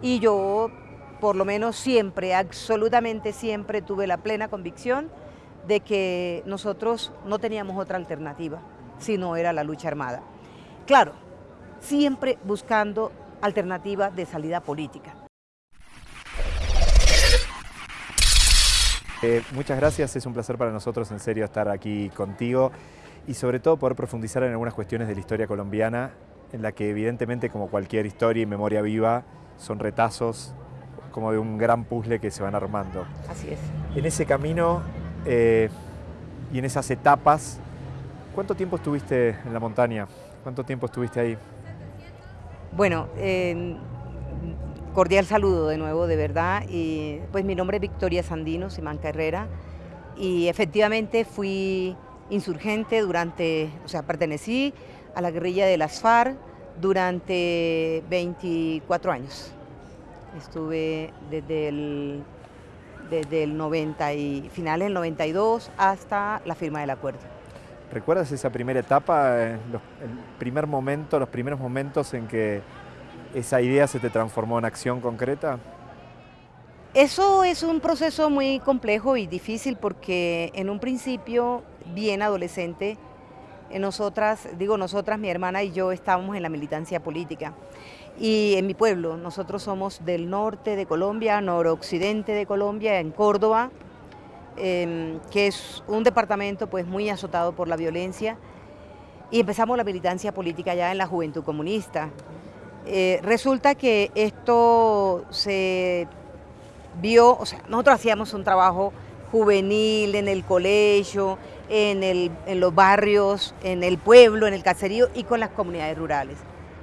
Y yo, por lo menos siempre, absolutamente siempre tuve la plena convicción de que nosotros no teníamos otra alternativa, sino era la lucha armada. Claro, siempre buscando alternativas de salida política. Eh, muchas gracias, es un placer para nosotros en serio estar aquí contigo y sobre todo poder profundizar en algunas cuestiones de la historia colombiana en la que evidentemente como cualquier historia y memoria viva son retazos como de un gran puzzle que se van armando. Así es. En ese camino eh, y en esas etapas, ¿cuánto tiempo estuviste en la montaña? ¿Cuánto tiempo estuviste ahí? Bueno, eh, cordial saludo de nuevo, de verdad. Y, pues mi nombre es Victoria Sandino, Simán Carrera, y efectivamente fui insurgente durante, o sea, pertenecí a la guerrilla de las FARC durante 24 años. Estuve desde el, desde el 90 y finales del 92 hasta la firma del acuerdo. ¿Recuerdas esa primera etapa, el primer momento, los primeros momentos en que esa idea se te transformó en acción concreta? Eso es un proceso muy complejo y difícil porque en un principio, bien adolescente, nosotras, digo nosotras, mi hermana y yo estábamos en la militancia política. Y en mi pueblo, nosotros somos del norte de Colombia, noroccidente de Colombia, en Córdoba, em, que es un departamento pues muy azotado por la violencia. Y empezamos la militancia política ya en la Juventud Comunista. Eh, resulta que esto se vio, o sea, nosotros hacíamos un trabajo juvenil en el colegio, en, en los barrios, en el pueblo, en el caserío y con las comunidades rurales.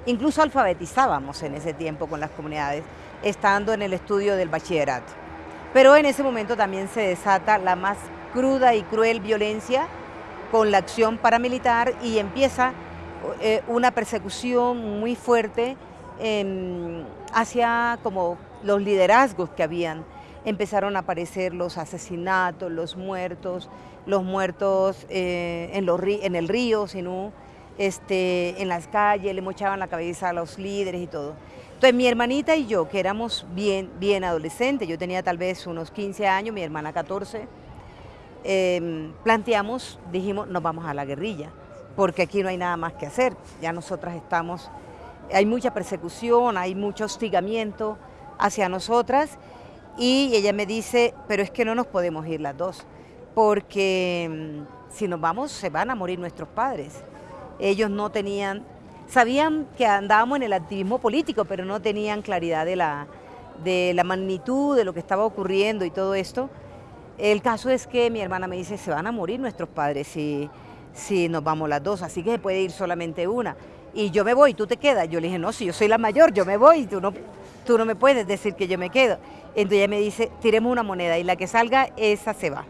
Incluso alfabetizábamos en ese tiempo con las comunidades, estando en el estudio del bachillerato. Pero en ese momento también se desata la más cruda y cruel violencia con la acción paramilitar y empieza eh, una persecución muy fuerte hacia como los liderazgos que habían. Empezaron a aparecer los asesinatos, los muertos, los muertos eh, en, los, en el río, sino este, en las calles, le mochaban la cabeza a los líderes y todo. Entonces mi hermanita y yo, que éramos bien, bien adolescentes, yo tenía tal vez unos 15 años, mi hermana 14, em, planteamos, dijimos, nos vamos a la guerrilla, porque aquí no hay nada más que hacer, ya nosotras estamos, hay mucha persecución, hay mucho hostigamiento hacia nosotras, y ella me dice, pero es que no nos podemos ir las dos, porque em, si nos vamos se van a morir nuestros padres ellos no tenían, sabían que andábamos en el activismo político, pero no tenían claridad de la, de la magnitud de lo que estaba ocurriendo y todo esto. El caso es que mi hermana me dice, se van a morir nuestros padres si, si nos vamos las dos, así que se puede ir solamente una. Y yo me voy, tú te quedas. Yo le dije, no, si yo soy la mayor, yo me voy, tú no, tú no me puedes decir que yo me quedo. Entonces ella me dice, tiremos una moneda y la que salga, esa se va.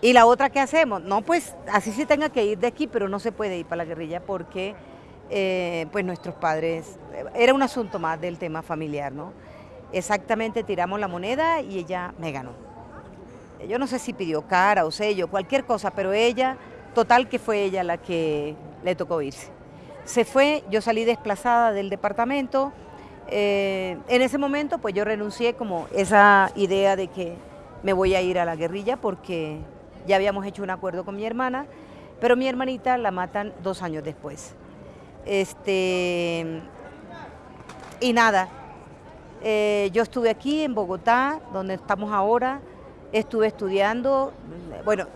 ¿Y la otra qué hacemos? No, pues así se tenga que ir de aquí, pero no se puede ir para la guerrilla porque eh, pues nuestros padres, era un asunto más del tema familiar, ¿no? Exactamente tiramos la moneda y ella me ganó. Yo no sé si pidió cara o sello, cualquier cosa, pero ella, total que fue ella la que le tocó irse. Se fue, yo salí desplazada del departamento, eh, en ese momento pues yo renuncié como esa idea de que me voy a ir a la guerrilla porque ya habíamos hecho un acuerdo con mi hermana, pero mi hermanita la matan dos años después. Este, y nada, eh, yo estuve aquí en Bogotá, donde estamos ahora, estuve estudiando, bueno,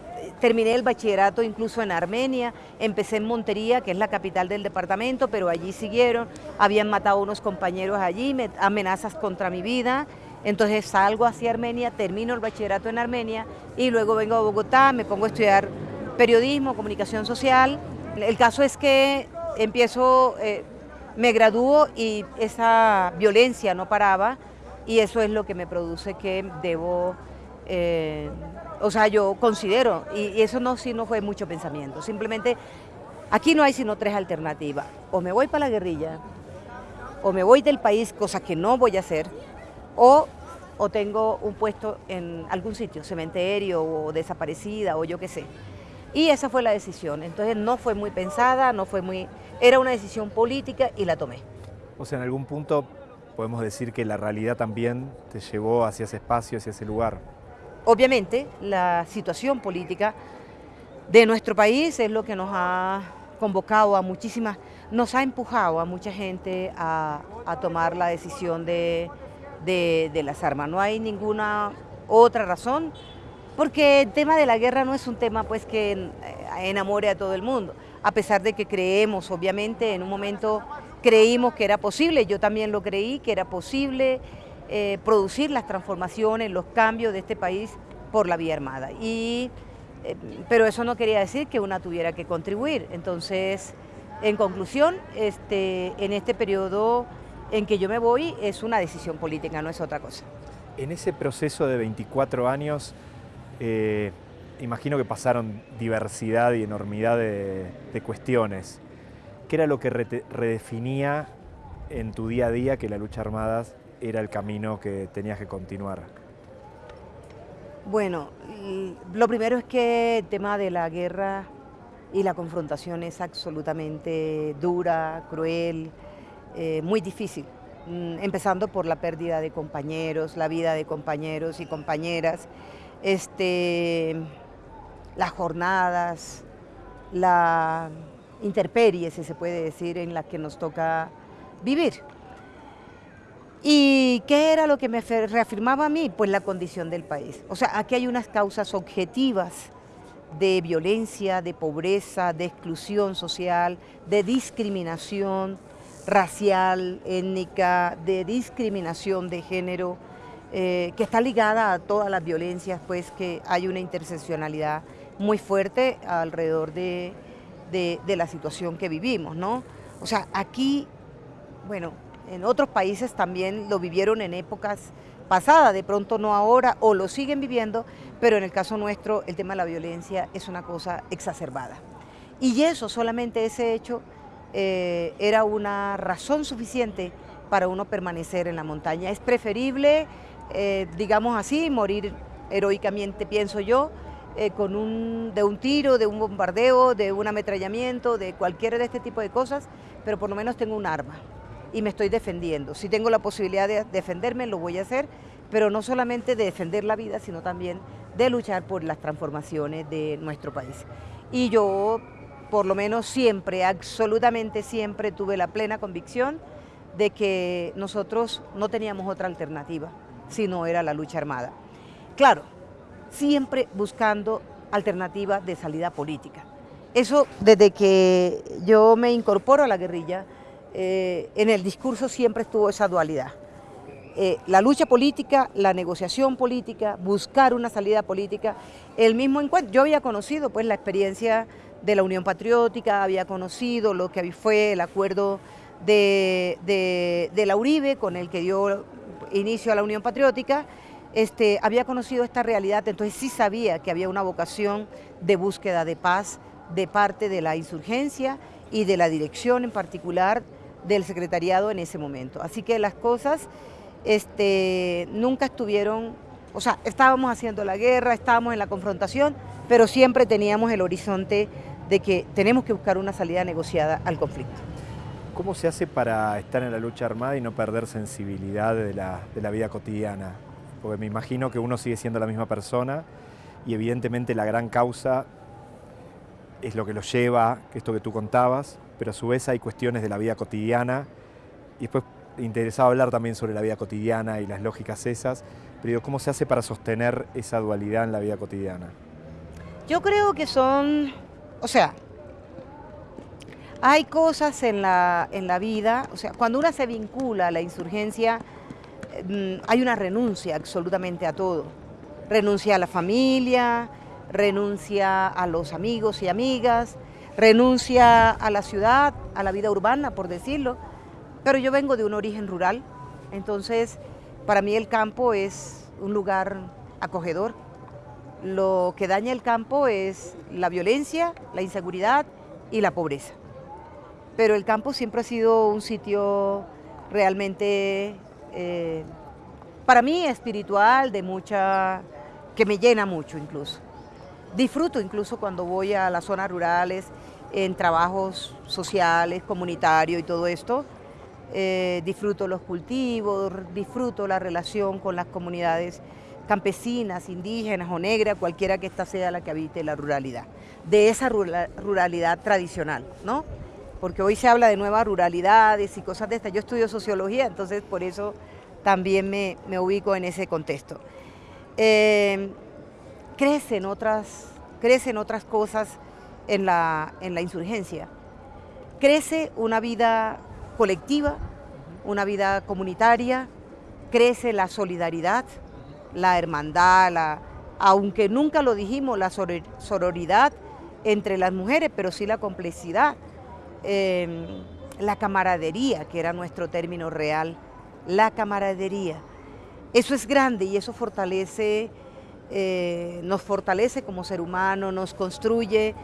terminé el bachillerato incluso en Armenia, empecé en Montería, que es la capital del departamento, pero allí siguieron, habían matado a unos compañeros allí, amenazas contra mi vida, entonces salgo hacia Armenia, termino el bachillerato en Armenia y luego vengo a Bogotá, me pongo a estudiar periodismo, comunicación social. El caso es que empiezo, eh, me gradúo y esa violencia no paraba y eso es lo que me produce que debo, eh, o sea, yo considero, y, eso no, sí no fue mucho pensamiento, simplemente aquí no hay sino tres alternativas, o me voy para la guerrilla, o me voy del país, cosa que no voy a hacer, o o tengo un puesto en algún sitio, cementerio o desaparecida o yo qué sé. Y esa fue la decisión. Entonces no fue muy pensada, no fue muy... Era una decisión política y la tomé. O sea, en algún punto podemos decir que la realidad también te llevó hacia ese espacio, hacia ese lugar. Obviamente, la situación política de nuestro país es lo que nos ha convocado a muchísimas, nos ha empujado a mucha gente a, tomar la decisión de, de, las armas. No hay ninguna otra razón, porque el tema de la guerra no es un tema pues que eh, enamore a todo el mundo, a pesar de que creemos, obviamente, en un momento creímos que era posible, yo también lo creí, que era posible eh, producir las transformaciones, los cambios de este país por la vía armada. Y, eh, pero eso no quería decir que una tuviera que contribuir. Entonces, en conclusión, este, en este periodo en que yo me voy es una decisión política, no es otra cosa. En ese proceso de 24 años, eh, imagino que pasaron diversidad y enormidad de, de cuestiones. ¿Qué era lo que redefinía en tu día a día que la lucha armada era el camino que tenías que continuar? Bueno, lo primero es que el tema de la guerra y la confrontación es absolutamente dura, cruel, eh, muy difícil, mm, empezando por la pérdida de compañeros, la vida de compañeros y compañeras, este, las jornadas, la interperie, si se puede decir, en la que nos toca vivir. ¿Y qué era lo que me reafirmaba a mí? Pues la condición del país. O sea, aquí hay unas causas objetivas de violencia, de pobreza, de exclusión social, de discriminación racial, étnica, de discriminación de género, eh, que está ligada a todas las violencias, pues que hay una interseccionalidad muy fuerte alrededor de, de, la situación que vivimos, ¿no? O sea, aquí, bueno, en otros países también lo vivieron en épocas pasadas, de pronto no ahora, o lo siguen viviendo, pero en el caso nuestro el tema de la violencia es una cosa exacerbada. Y eso, solamente ese hecho, eh, era una razón suficiente para uno permanecer en la montaña. Es preferible, eh, digamos así, morir heroicamente, pienso yo, eh, con un, de un tiro, de un bombardeo, de un ametrallamiento, de cualquiera de este tipo de cosas, pero por lo menos tengo un arma y me estoy defendiendo. Si tengo la posibilidad de defenderme, lo voy a hacer, pero no solamente de defender la vida, sino también de luchar por las transformaciones de nuestro país. Y yo, por lo menos siempre, absolutamente siempre, tuve la plena convicción de que nosotros no teníamos otra alternativa, sino era la lucha armada. Claro, siempre buscando alternativas de salida política. Eso desde que yo me incorporo a la guerrilla, eh, en el discurso siempre estuvo esa dualidad. Eh, la lucha política, la negociación política, buscar una salida política, el mismo encuentro. Yo había conocido pues la experiencia de la Unión Patriótica, había conocido lo que fue el acuerdo de, de, de la Uribe con el que dio inicio a la Unión Patriótica, este, había conocido esta realidad, entonces sí sabía que había una vocación de búsqueda de paz de parte de la insurgencia y de la dirección en particular del secretariado en ese momento. Así que las cosas este, nunca estuvieron, o sea, estábamos haciendo la guerra, estábamos en la confrontación, pero siempre teníamos el horizonte de que tenemos que buscar una salida negociada al conflicto. ¿Cómo se hace para estar en la lucha armada y no perder sensibilidad de la, de la vida cotidiana? porque me imagino que uno sigue siendo la misma persona y evidentemente la gran causa es lo que lo lleva, esto que tú contabas, pero a su vez hay cuestiones de la vida cotidiana y después interesaba hablar también sobre la vida cotidiana y las lógicas esas, pero ¿cómo se hace para sostener esa dualidad en la vida cotidiana? Yo creo que son, o sea, hay cosas en la, en la vida, o sea, cuando una se vincula a la insurgencia, Mm, hay una renuncia absolutamente a todo. Renuncia a la familia, renuncia a los amigos y amigas, renuncia a la ciudad, a la vida urbana, por decirlo. Pero yo vengo de un origen rural, entonces para mí el campo es un lugar acogedor. Lo que daña el campo es la violencia, la inseguridad y la pobreza. Pero el campo siempre ha sido un sitio realmente eh, para mí espiritual, de mucha, que me llena mucho incluso. Disfruto incluso cuando voy a las zonas rurales, en trabajos sociales, comunitarios y todo esto, eh, disfruto los cultivos, disfruto la relación con las comunidades campesinas, indígenas o negras, cualquiera que ésta sea la que habite la ruralidad, de esa ruralidad tradicional, ¿no? Porque hoy se habla de nuevas ruralidades y cosas de estas. Yo estudio sociología, entonces por eso también me, ubico en ese contexto. Eh, crecen, otras, crecen otras cosas en la, en la insurgencia. Crece una vida colectiva, una vida comunitaria, crece la solidaridad, la hermandad, la, aunque nunca lo dijimos, la sororidad entre las mujeres, pero sí la complejidad, em, la camaradería, que era nuestro término real, la camaradería. Eso es grande y eso fortalece, eh, nos fortalece como ser humano, nos construye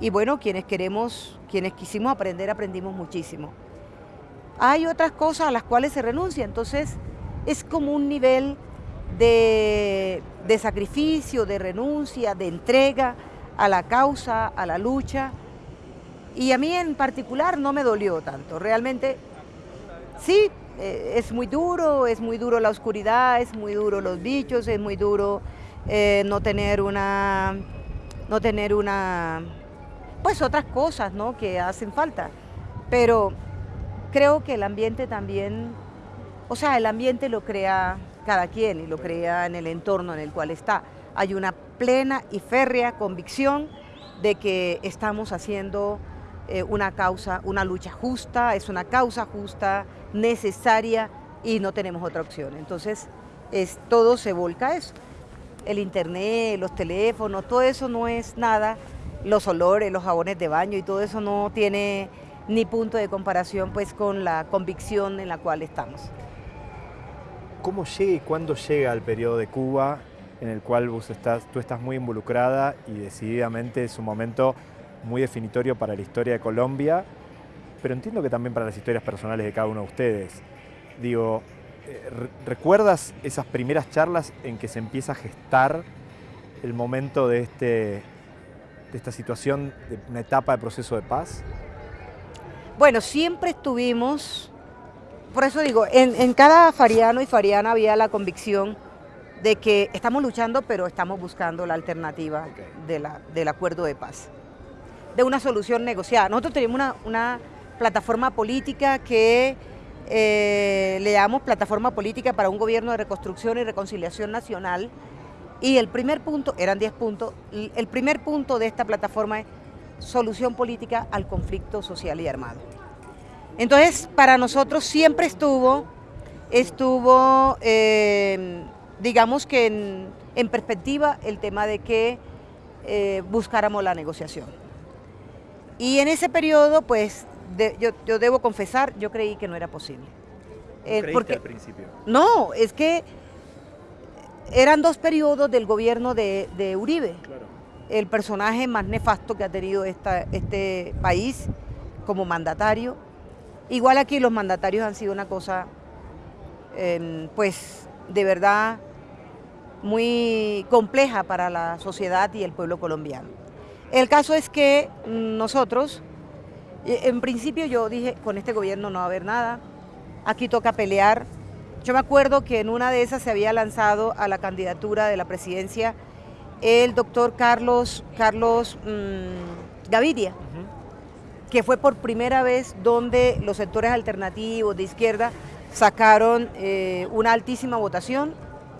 y bueno, quienes queremos, quienes quisimos aprender, aprendimos muchísimo. Hay otras cosas a las cuales se renuncia, entonces es como un nivel de, sacrificio, de renuncia, de entrega a la causa, a la lucha. Y a mí en particular no me dolió tanto. Realmente, sí, eh, es muy duro, es muy duro la oscuridad, es muy duro los bichos, es muy duro eh, no tener una, no tener una, pues otras cosas, ¿no? Que hacen falta. Pero creo que el ambiente también, o sea, el ambiente lo crea cada quien y lo crea en el entorno en el cual está. Hay una plena y férrea convicción de que estamos haciendo eh, una causa, una lucha justa, es una causa justa, necesaria y no tenemos otra opción. Entonces, es, todo se volca a eso. El internet, los teléfonos, todo eso no es nada, los olores, los jabones de baño y todo eso no tiene ni punto de comparación pues con la convicción en la cual estamos. ¿Cómo llega y cuándo llega el periodo de Cuba en el cual tú estás muy involucrada y decididamente es un momento muy definitorio para la historia de Colombia, pero entiendo que también para las historias personales de cada uno de ustedes. Digo, eh, ¿recuerdas esas primeras charlas en que se empieza a gestar el momento de, este, de esta situación, de una etapa de proceso de paz? Bueno, siempre estuvimos por eso digo, en, cada fariano y fariana había la convicción de que estamos luchando, pero estamos buscando la alternativa del acuerdo de paz, de una solución negociada. Nosotros tenemos una, plataforma política que eh, le llamamos plataforma política para un gobierno de reconstrucción y reconciliación nacional, y el primer punto, eran 10 puntos, el primer punto de esta plataforma es solución política al conflicto social y armado. Entonces, para nosotros siempre estuvo, estuvo, em, digamos que en, perspectiva el tema de que eh, buscáramos la negociación. Y en ese periodo, pues, yo, debo confesar, yo creí que no era posible. ¿No eh, porque, al principio? No, es que eran dos periodos del gobierno de, Uribe. El personaje más nefasto que ha tenido este país como mandatario Igual aquí los mandatarios han sido una cosa, em, pues, de verdad muy compleja para la sociedad y el pueblo colombiano. El caso es que nosotros, e, en principio yo dije, con este gobierno no va a haber nada, aquí toca pelear. Yo me acuerdo que en una de esas se había lanzado a la candidatura de la presidencia el doctor Carlos, Carlos mm, Gaviria que fue por primera vez donde los sectores alternativos de izquierda sacaron eh, una altísima votación,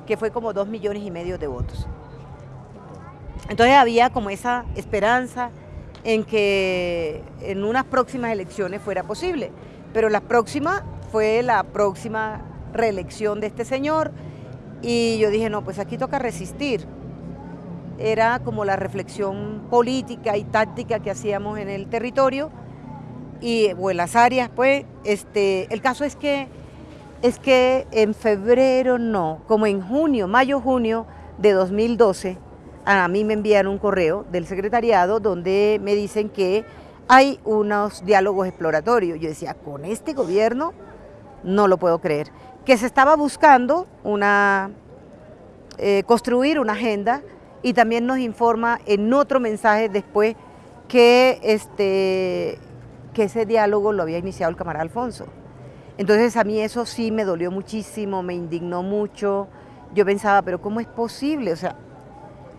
que fue como dos millones y medio de votos. Entonces había como esa esperanza en que en unas próximas elecciones fuera posible, pero la próxima fue la próxima reelección de este señor y yo dije, no, pues aquí toca resistir. Era como la reflexión política y táctica que hacíamos en el territorio y, o en las áreas, pues, este, el caso es que, es que en febrero no, como en junio, mayo, junio de 2012, a mí me envían un correo del secretariado donde me dicen que hay unos diálogos exploratorios. Yo decía, con este gobierno no lo puedo creer. Que se estaba buscando una, eh, construir una agenda y también nos informa en otro mensaje después que este, que ese diálogo lo había iniciado el camarada Alfonso. Entonces a mí eso sí me dolió muchísimo, me indignó mucho. Yo pensaba, pero ¿cómo es posible? O sea,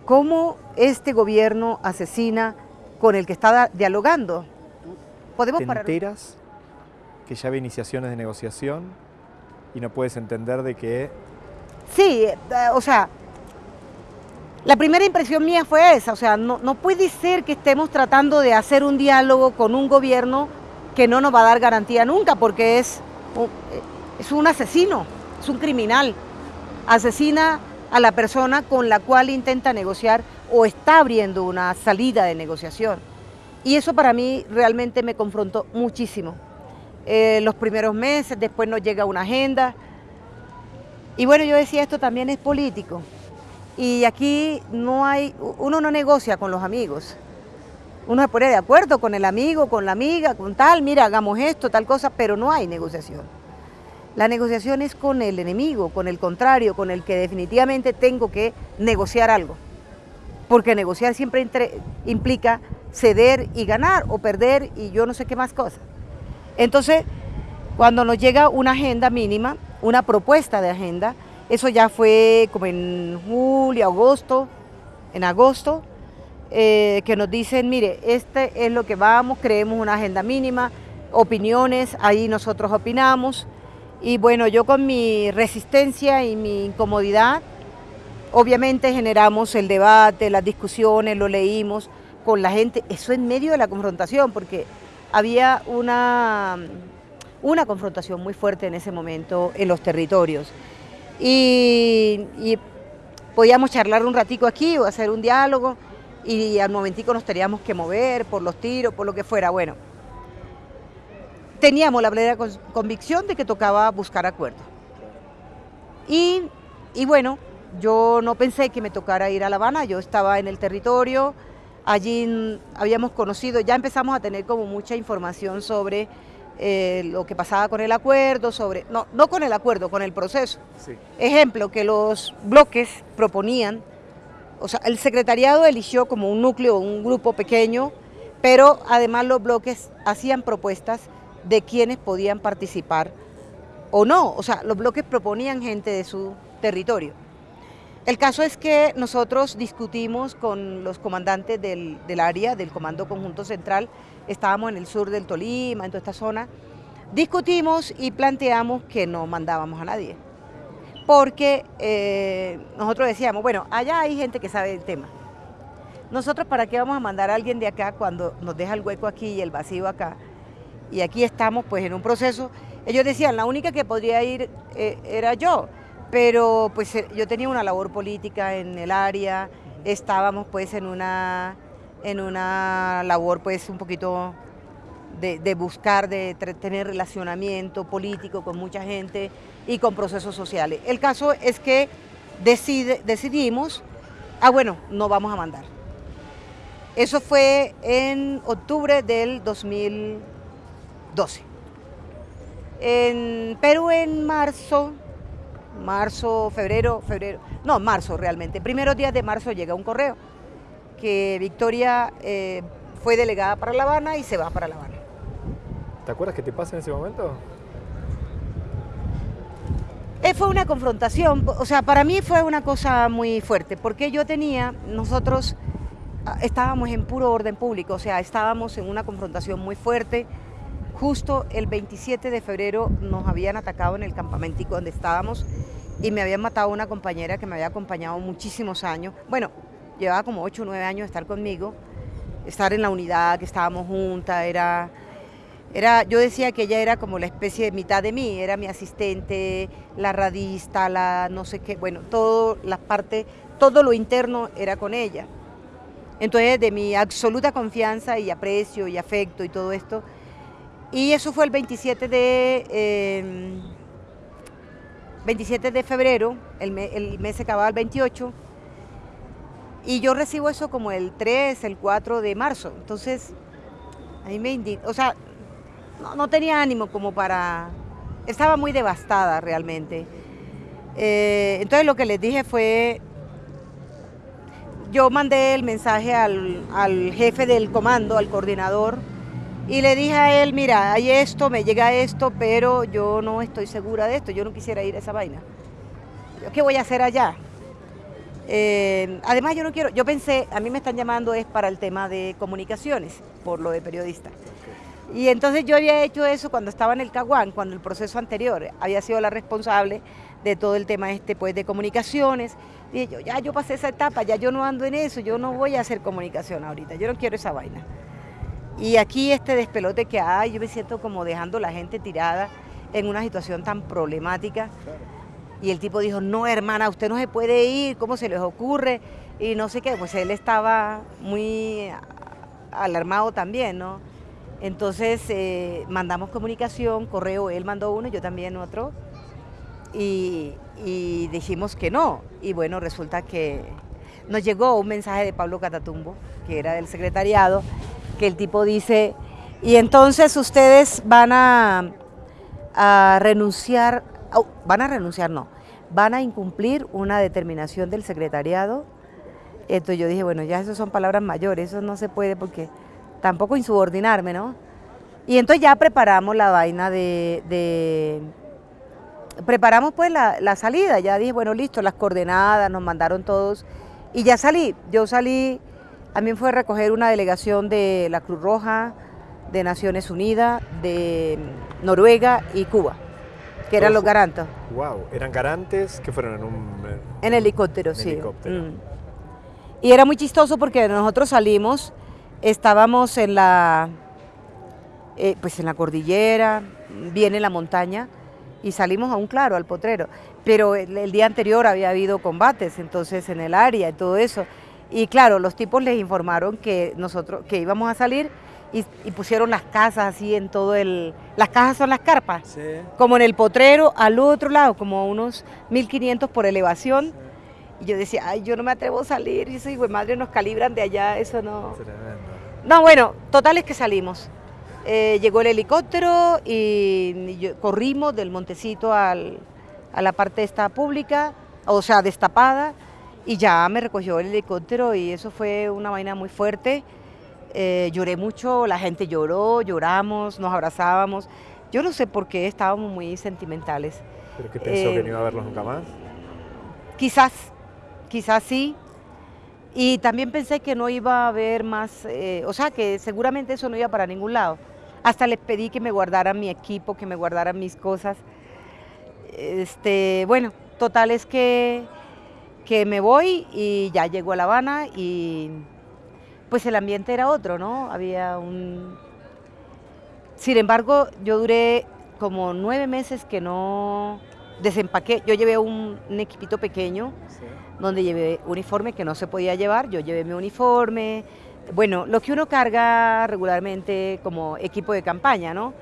¿cómo este gobierno asesina con el que está dialogando? ¿Podemos ¿Te enteras que ya había iniciaciones de negociación y no puedes entender de que... Sí, eh, o sea, la primera impresión mía fue esa, o sea, no, no puede ser que estemos tratando de hacer un diálogo con un gobierno que no nos va a dar garantía nunca, porque es es un asesino, es un criminal. Asesina a la persona con la cual intenta negociar o está abriendo una salida de negociación. Y eso para mí realmente me confrontó muchísimo. Eh, los primeros meses, después nos llega una agenda. Y bueno, yo decía, esto también es político. Y aquí no hay, uno no negocia con los amigos. Uno se pone de acuerdo con el amigo, con la amiga, con tal, mira, hagamos esto, tal cosa, pero no hay negociación. La negociación es con el enemigo, con el contrario, con el que definitivamente tengo que negociar algo. Porque negociar siempre implica ceder y ganar o perder y yo no sé qué más cosas. Entonces, cuando nos llega una agenda mínima, una propuesta de agenda, eso ya fue como en julio, agosto, en agosto, eh, que nos dicen, mire, este es lo que vamos, creemos una agenda mínima, opiniones, ahí nosotros opinamos. Y bueno, yo con mi resistencia y mi incomodidad, obviamente generamos el debate, las discusiones, lo leímos con la gente, eso en medio de la confrontación, porque había una, una confrontación muy fuerte en ese momento en los territorios. Y, y podíamos charlar un ratico aquí o hacer un diálogo, y al momentico nos teníamos que mover por los tiros, por lo que fuera. Bueno, teníamos la plena convicción de que tocaba buscar acuerdo. Y, y, bueno, yo no pensé que me tocara ir a La Habana, yo estaba en el territorio, allí habíamos conocido, ya empezamos a tener como mucha información sobre eh, lo que pasaba con el acuerdo, sobre, no, no con el acuerdo, con el proceso. Ejemplo, que los bloques proponían o sea, el secretariado eligió como un núcleo, un grupo pequeño, pero además los bloques hacían propuestas de quienes podían participar o no. O sea, los bloques proponían gente de su territorio. El caso es que nosotros discutimos con los comandantes del, del, área, del Comando Conjunto Central, estábamos en el sur del Tolima, en toda esta zona, discutimos y planteamos que no mandábamos a nadie porque eh, nosotros decíamos, bueno, allá hay gente que sabe el tema. Nosotros para qué vamos a mandar a alguien de acá cuando nos deja el hueco aquí y el vacío acá. Y aquí estamos pues en un proceso. Ellos decían, la única que podría ir eh, era yo, pero pues eh, yo tenía una labor política en el área, estábamos pues en una, en una labor pues un poquito de, buscar, de tener relacionamiento político con mucha gente y con procesos sociales. El caso es que decidimos, ah bueno, no vamos a mandar. Eso fue en octubre del 2012. En Perú en marzo, marzo, febrero, febrero, no, marzo realmente, primeros días de marzo llega un correo que Victoria eh, fue delegada para La Habana y se va para La Habana. ¿Te acuerdas qué te pasa en ese momento? Eh, fue una confrontación, o sea, para mí fue una cosa muy fuerte, porque yo tenía, nosotros ah, estábamos en puro orden público, o sea, estábamos en una confrontación muy fuerte. Justo el 27 de febrero nos habían atacado en el campamentico donde estábamos y me habían matado una compañera que me había acompañado muchísimos años. Bueno, llevaba como 8 o 9 años de estar conmigo, estar en la unidad, que estábamos juntas, era era, yo decía que ella era como la especie de mitad de mí, era mi asistente, la radista, la no sé qué, bueno, todo la parte, todo lo interno era con ella. Entonces, de mi absoluta confianza y aprecio y afecto y todo esto. Y eso fue el 27 de, 27 em, de febrero, el, mes se acababa el 28, y yo recibo eso como el 3, el 4 de marzo. Entonces, a mí me indigna, o sea, no, tenía ánimo como para... Estaba muy devastada realmente. Eh, entonces lo que les dije fue, yo mandé el mensaje al, jefe del comando, al coordinador, Y le dije a él, mira, hay esto, me llega esto, pero yo no estoy segura de esto, yo no quisiera ir a esa vaina. ¿Qué voy a hacer allá? Eh, además yo no quiero, yo pensé, a mí me están llamando es para el tema de comunicaciones, por lo de periodista. Y entonces yo había hecho eso cuando estaba en el Caguán, cuando el proceso anterior había sido la responsable de todo el tema este pues de comunicaciones. Dije yo, ya yo pasé esa etapa, ya yo no ando en eso, yo no voy a hacer comunicación ahorita, yo no quiero esa vaina. Y aquí este despelote que hay, yo me siento como dejando la gente tirada en una situación tan problemática. Y el tipo dijo, no hermana, usted no se puede ir, ¿cómo se les ocurre? Y no sé qué, pues él estaba muy alarmado también, ¿no? Entonces eh, mandamos comunicación, correo, él mandó uno, yo también otro, y, y dijimos que no. Y bueno, resulta que nos llegó un mensaje de Pablo Catatumbo, que era del secretariado, que el tipo dice, y entonces ustedes van a, renunciar van a renunciar, no, van a incumplir una determinación del secretariado. Entonces yo dije, bueno, ya eso son palabras mayores, eso no se puede porque tampoco insubordinarme, ¿no? Y entonces ya preparamos la vaina de... preparamos pues la, la, salida, ya dije, bueno, listo, las coordenadas, nos mandaron todos y ya salí. Yo salí, a mí fue a recoger una delegación de la Cruz Roja, de Naciones Unidas, de Noruega y Cuba que eran los garantos. Wow, ¿eran garantes que fueron en un... En helicóptero, sí. Mm. Y era muy chistoso porque nosotros salimos, estábamos en la, eh, pues en la cordillera, viene la montaña, y salimos aún claro, al potrero. Pero el, día anterior había habido combates, entonces en el área y todo eso. Y claro, los tipos les informaron que nosotros, que íbamos a salir, y, pusieron las casas así en todo el... Las casas son las carpas, como en el potrero, al otro lado, como unos 1500 por elevación. Y yo decía, ay, yo no me atrevo a salir, y eso, güey, madre, nos calibran de allá, eso no... No, bueno, total es que salimos. Eh, llegó el helicóptero y, corrimos del montecito al, a la parte esta pública, o sea, destapada, y ya me recogió el helicóptero y eso fue una vaina muy fuerte. Eh, lloré mucho, la gente lloró, lloramos, nos abrazábamos. Yo no sé por qué estábamos muy sentimentales. ¿Pero qué pensó que no iba a verlos nunca más? Quizás, quizás sí. Y también pensé que no iba a haber más, eh, o sea, que seguramente eso no iba para ningún lado. Hasta les pedí que me guardaran mi equipo, que me guardaran mis cosas. Este, bueno, total es que, que me voy y ya llego a La Habana y pues el ambiente era otro, ¿no? Había un... Sin embargo, yo duré como nueve meses que no desempaqué. Yo llevé un, equipito pequeño donde llevé uniforme que no se podía llevar. Yo llevé mi uniforme. Bueno, lo que uno carga regularmente como equipo de campaña, ¿no?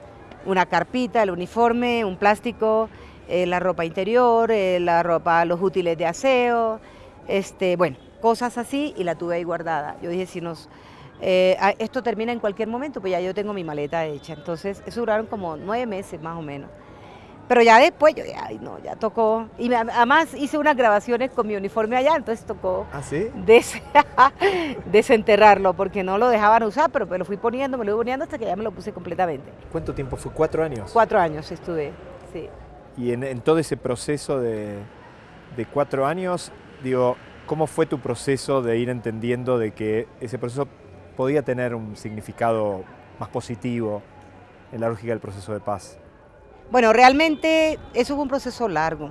Una carpita, el uniforme, un plástico, eh, la ropa interior, eh, la ropa, los útiles de aseo, este, bueno, cosas así y la tuve ahí guardada. Yo dije, si nos, eh, esto termina en cualquier momento, pues ya yo tengo mi maleta hecha. Entonces, eso duraron como nueve meses más o menos. Pero ya después, yo ya, ay, no, ya tocó. Y además hice unas grabaciones con mi uniforme allá, entonces tocó ¿Ah, sí? desenterrarlo, porque no lo dejaban usar, pero me lo fui poniendo, me lo fui poniendo hasta que ya me lo puse completamente. ¿Cuánto tiempo fue? ¿Cuatro años? Cuatro años estuve, sí. Y en, todo ese proceso de, cuatro años, digo, ¿Cómo fue tu proceso de ir entendiendo de que ese proceso podía tener un significado más positivo en la lógica del proceso de paz? Bueno, realmente eso fue un proceso largo.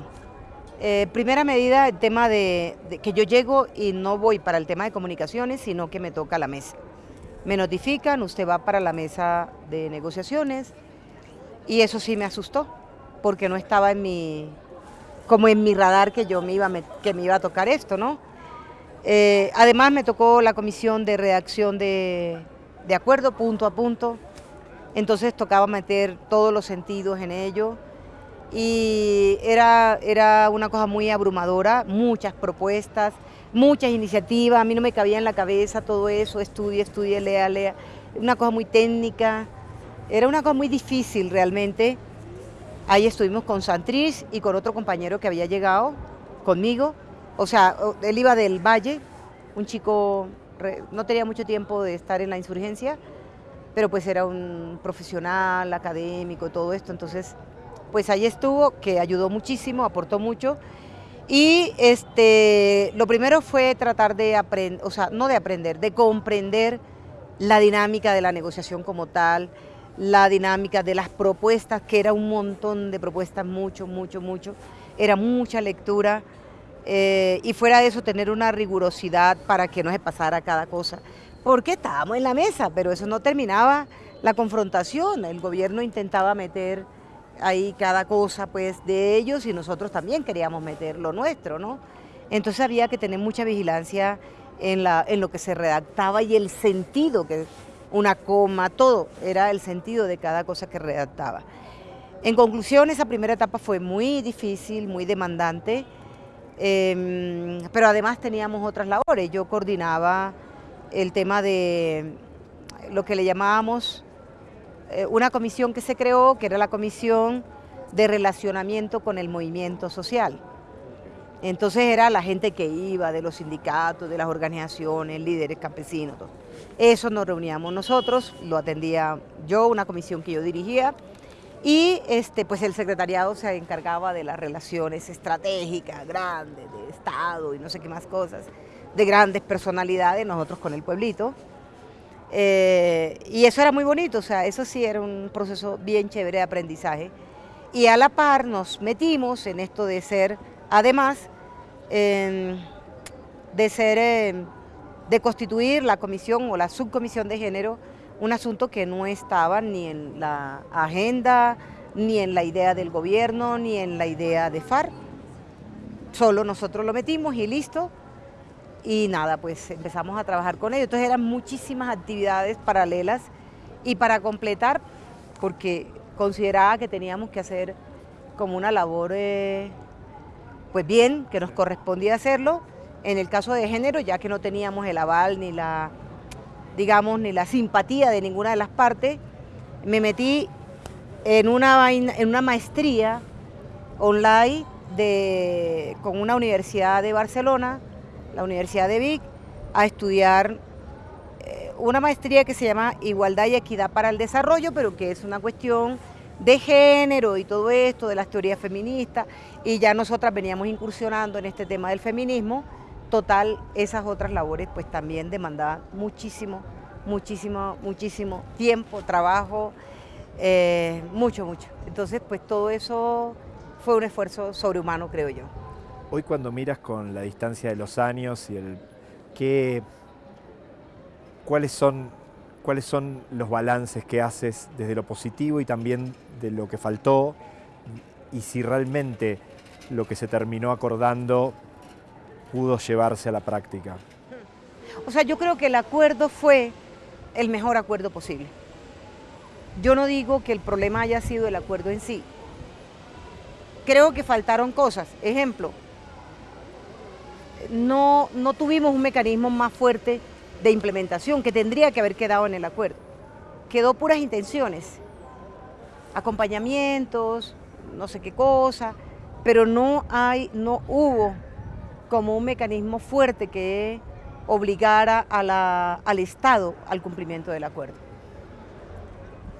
Eh, primera medida, el tema de, que yo llego y no voy para el tema de comunicaciones, sino que me toca la mesa. Me notifican, usted va para la mesa de negociaciones y eso sí me asustó, porque no estaba en mi, como en mi radar que yo me iba que me iba a tocar esto, ¿no? Eh, además me tocó la comisión de redacción de, acuerdo punto a punto, entonces tocaba meter todos los sentidos en ello. Y era, era una cosa muy abrumadora, muchas propuestas, muchas iniciativas, a mí no me cabía en la cabeza todo eso, estudie, estudie, lea, lea, una cosa muy técnica, era una cosa muy difícil realmente. Ahí estuvimos con Santriz y con otro compañero que había llegado conmigo, o sea, él iba del Valle, un chico, no tenía mucho tiempo de estar en la insurgencia, pero pues era un profesional, académico, todo esto, entonces pues ahí estuvo, que ayudó muchísimo, aportó mucho. Y este, lo primero fue tratar de aprender, o sea, no de aprender, de comprender la dinámica de la negociación como tal, la dinámica de las propuestas, que era un montón de propuestas, mucho, mucho, mucho. Era mucha lectura eh, y fuera de eso tener una rigurosidad para que no se pasara cada cosa porque estábamos en la mesa, pero eso no terminaba la confrontación, el gobierno intentaba meter ahí cada cosa pues de ellos y nosotros también queríamos meter lo nuestro, ¿no? Entonces había que tener mucha vigilancia en, lo que se redactaba y el sentido, que una coma, todo, era el sentido de cada cosa que redactaba. En conclusión, esa primera etapa fue muy difícil, muy demandante, em, pero además teníamos otras labores. Yo coordinaba el tema de lo que le llamábamos eh, una comisión que se creó, que era la comisión de relacionamiento con el movimiento social. Entonces era la gente que iba, de los sindicatos, de las organizaciones, líderes campesinos. Eso nos reuníamos nosotros, lo atendía yo, una comisión que yo dirigía, y este, pues el secretariado se encargaba de las relaciones estratégicas, grandes, de Estado y no sé qué más cosas de grandes personalidades, nosotros con el pueblito. Eh, y eso era muy bonito, o sea, eso sí era un proceso bien chévere de aprendizaje. Y a la par nos metimos en esto de ser, además, de ser, de constituir la comisión o la subcomisión de género, un asunto que no estaba ni en la agenda, ni en la idea del gobierno, ni en la idea de FARC. Solo nosotros lo metimos y listo y nada, pues empezamos a trabajar con ellos. Entonces eran muchísimas actividades paralelas y para completar, porque consideraba que teníamos que hacer como una labor, eh, pues bien, que nos correspondía hacerlo. En el caso de género, ya que no teníamos el aval ni la, digamos, ni la simpatía de ninguna de las partes, me metí en una, en una maestría online de, con una universidad de Barcelona, la Universidad de Vic, a estudiar eh, una maestría que se llama Igualdad y Equidad para el Desarrollo, pero que es una cuestión de género y todo esto, de las teorías feministas, y ya nosotras veníamos incursionando en este tema del feminismo, total, esas otras labores pues también demandaban muchísimo, muchísimo, muchísimo tiempo, trabajo, eh, mucho, mucho. Entonces pues todo eso fue un esfuerzo sobrehumano, creo yo. Hoy cuando miras con la distancia de los años y el qué, cuáles son cuáles son los balances que haces desde lo positivo y también de lo que faltó y si realmente lo que se terminó acordando pudo llevarse a la práctica. O sea, yo creo que el acuerdo fue el mejor acuerdo posible. Yo no digo que el problema haya sido el acuerdo en sí. Creo que faltaron cosas. Ejemplo, no, no tuvimos un mecanismo más fuerte de implementación que tendría que haber quedado en el acuerdo. Quedó puras intenciones, acompañamientos, no sé qué cosa, pero no hay, no hubo como un mecanismo fuerte que obligara al Estado al cumplimiento del acuerdo.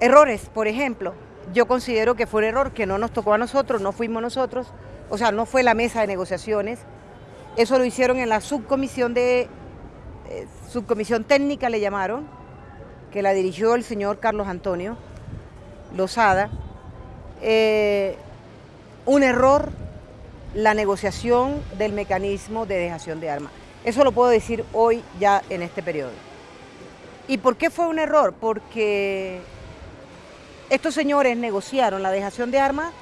Errores, por ejemplo, yo considero que fue un error que no nos tocó a nosotros, no fuimos nosotros, o sea, no fue la mesa de negociaciones, eso lo hicieron en la subcomisión de eh, subcomisión técnica le llamaron, que la dirigió el señor Carlos Antonio Lozada. Eh, un error la negociación del mecanismo de dejación de armas. Eso lo puedo decir hoy ya en este periodo. ¿Y por qué fue un error? Porque estos señores negociaron la dejación de armas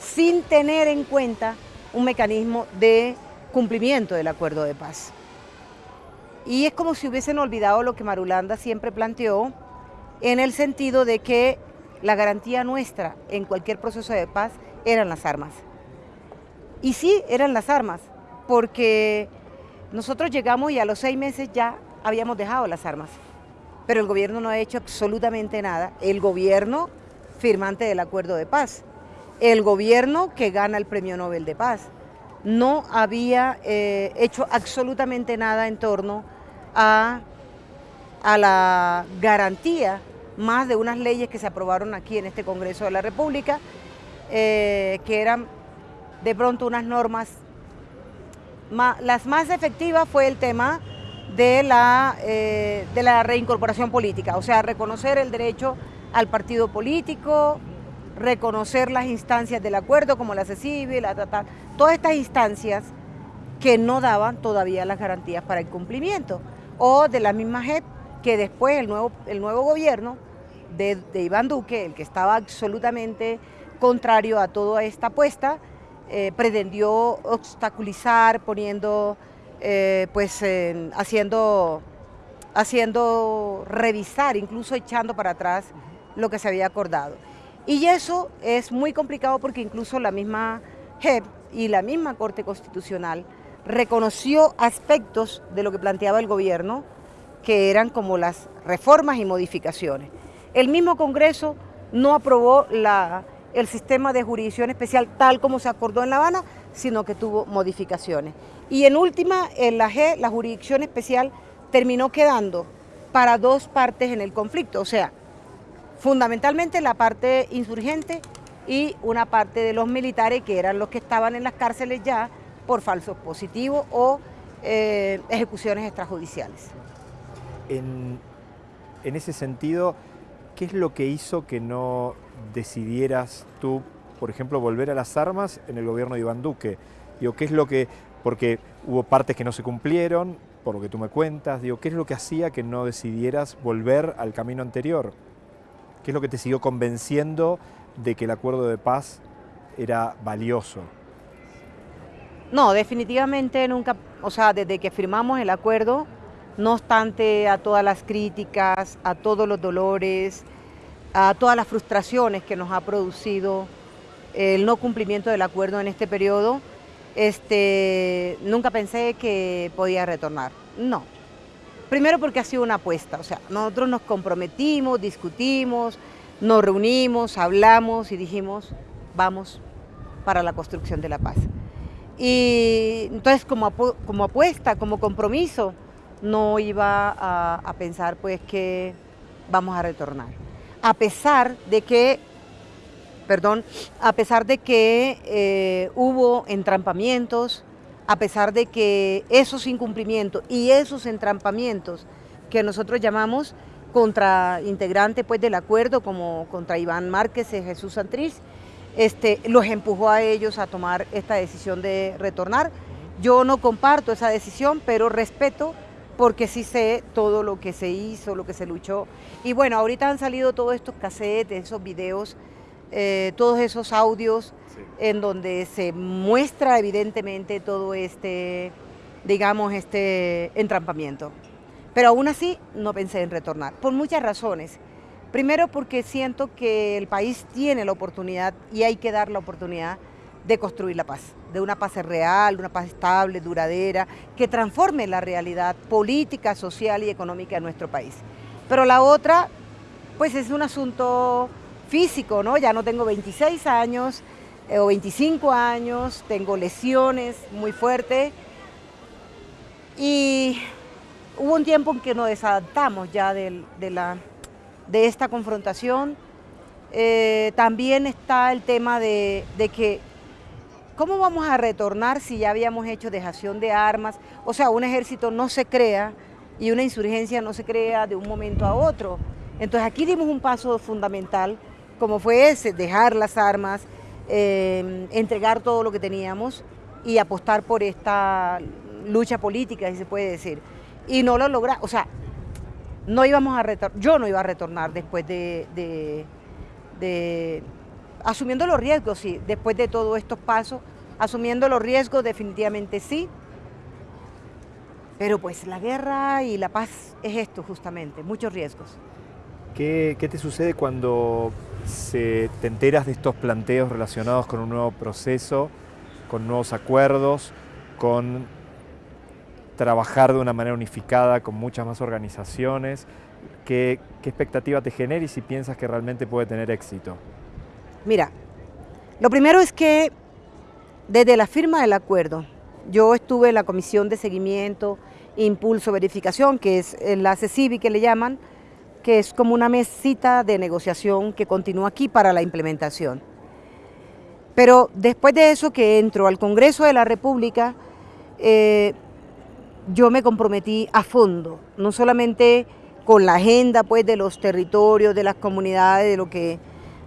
sin tener en cuenta un mecanismo de cumplimiento del acuerdo de paz. Y es como si hubiesen olvidado lo que Marulanda siempre planteó en el sentido de que la garantía nuestra en cualquier proceso de paz eran las armas. Y sí, eran las armas, porque nosotros llegamos y a los seis meses ya habíamos dejado las armas, pero el gobierno no ha hecho absolutamente nada. El gobierno firmante del acuerdo de paz, el gobierno que gana el premio Nobel de Paz no había eh, hecho absolutamente nada en torno a, a la garantía más de unas leyes que se aprobaron aquí en este Congreso de la República, eh, que eran de pronto unas normas, las más efectivas fue el tema de la, eh, de la reincorporación política, o sea, reconocer el derecho al partido político, reconocer las instancias del acuerdo como la CECIBI, la todas estas instancias que no daban todavía las garantías para el cumplimiento, o de la misma JEP que después el nuevo, el nuevo gobierno de, Iván Duque, el que estaba absolutamente contrario a toda esta apuesta, eh, pretendió obstaculizar, poniendo, eh, pues haciendo, haciendo revisar, incluso echando para atrás lo que se había acordado. Y eso es muy complicado porque incluso la misma JEP y la misma Corte Constitucional reconoció aspectos de lo que planteaba el gobierno, que eran como las reformas y modificaciones. El mismo Congreso no aprobó el sistema de jurisdicción especial tal como se acordó en La Habana, sino que tuvo modificaciones. Y en última, en la G, la jurisdicción especial terminó quedando para dos partes en el conflicto, o sea, fundamentalmente la parte insurgente y una parte de los militares que eran los que estaban en las cárceles ya por falsos positivos o eh, ejecuciones extrajudiciales. En ese sentido, ¿qué es lo que hizo que no decidieras tú, por ejemplo, volver a las armas en el gobierno de Iván Duque? Digo, ¿qué es lo que, porque hubo partes que no se cumplieron, por lo que tú me cuentas, digo, ¿qué es lo que hacía que no decidieras volver al camino anterior? ¿Qué es lo que te siguió convenciendo de que el acuerdo de paz era valioso? No, definitivamente nunca, o sea, desde que firmamos el acuerdo, no obstante a todas las críticas, a todos los dolores, a todas las frustraciones que nos ha producido el no cumplimiento del acuerdo en este periodo, este, nunca pensé que podía retornar. No. Primero porque ha sido una apuesta, o sea, nosotros nos comprometimos, discutimos, nos reunimos, hablamos y dijimos, vamos para la construcción de la paz. Y entonces como, como apuesta, como compromiso, no iba a, pensar pues que vamos a retornar. A pesar de que, perdón, a pesar de que eh, hubo entrampamientos, a pesar de que esos incumplimientos y esos entrampamientos que nosotros llamamos contra integrantes pues, del acuerdo, como contra Iván Márquez y Jesús Santriz, este, los empujó a ellos a tomar esta decisión de retornar. Yo no comparto esa decisión, pero respeto porque sí sé todo lo que se hizo, lo que se luchó. Y bueno, ahorita han salido todos estos cassettes, esos videos, eh, todos esos audios en donde se muestra evidentemente todo este, digamos, este entrampamiento. Pero aún así no pensé en retornar, por muchas razones. Primero porque siento que el país tiene la oportunidad y hay que dar la oportunidad de construir la paz, de una paz real, una paz estable, duradera, que transforme la realidad política, social y económica de nuestro país. Pero la otra, pues es un asunto físico, ¿no? Ya no tengo 26 años eh, o 25 años, tengo lesiones muy fuertes y hubo un tiempo en que nos desadaptamos ya de, la, de esta confrontación. Eh, también está el tema de que ¿Cómo vamos a retornar si ya habíamos hecho dejación de armas? O sea, un ejército no se crea y una insurgencia no se crea de un momento a otro. Entonces aquí dimos un paso fundamental, como fue ese, dejar las armas, eh, entregar todo lo que teníamos y apostar por esta lucha política, si se puede decir. Y no lo logramos, o sea, no íbamos a retornar, yo no iba a retornar después de, de asumiendo los riesgos, sí, después de todos estos pasos, asumiendo los riesgos definitivamente sí, pero pues la guerra y la paz es esto justamente, muchos riesgos. ¿Qué, te sucede cuando te enteras de estos planteos relacionados con un nuevo proceso, con nuevos acuerdos, con trabajar de una manera unificada con muchas más organizaciones? ¿Qué, qué expectativa te genera y si piensas que realmente puede tener éxito? Mira, lo primero es que desde la firma del acuerdo, yo estuve en la comisión de seguimiento, impulso, verificación, que es la CECIBI que le llaman, que es como una mesita de negociación que continúa aquí para la implementación. Pero después de eso que entro al Congreso de la República, eh, yo me comprometí a fondo, no solamente con la agenda pues, de los territorios, de las comunidades, de lo que,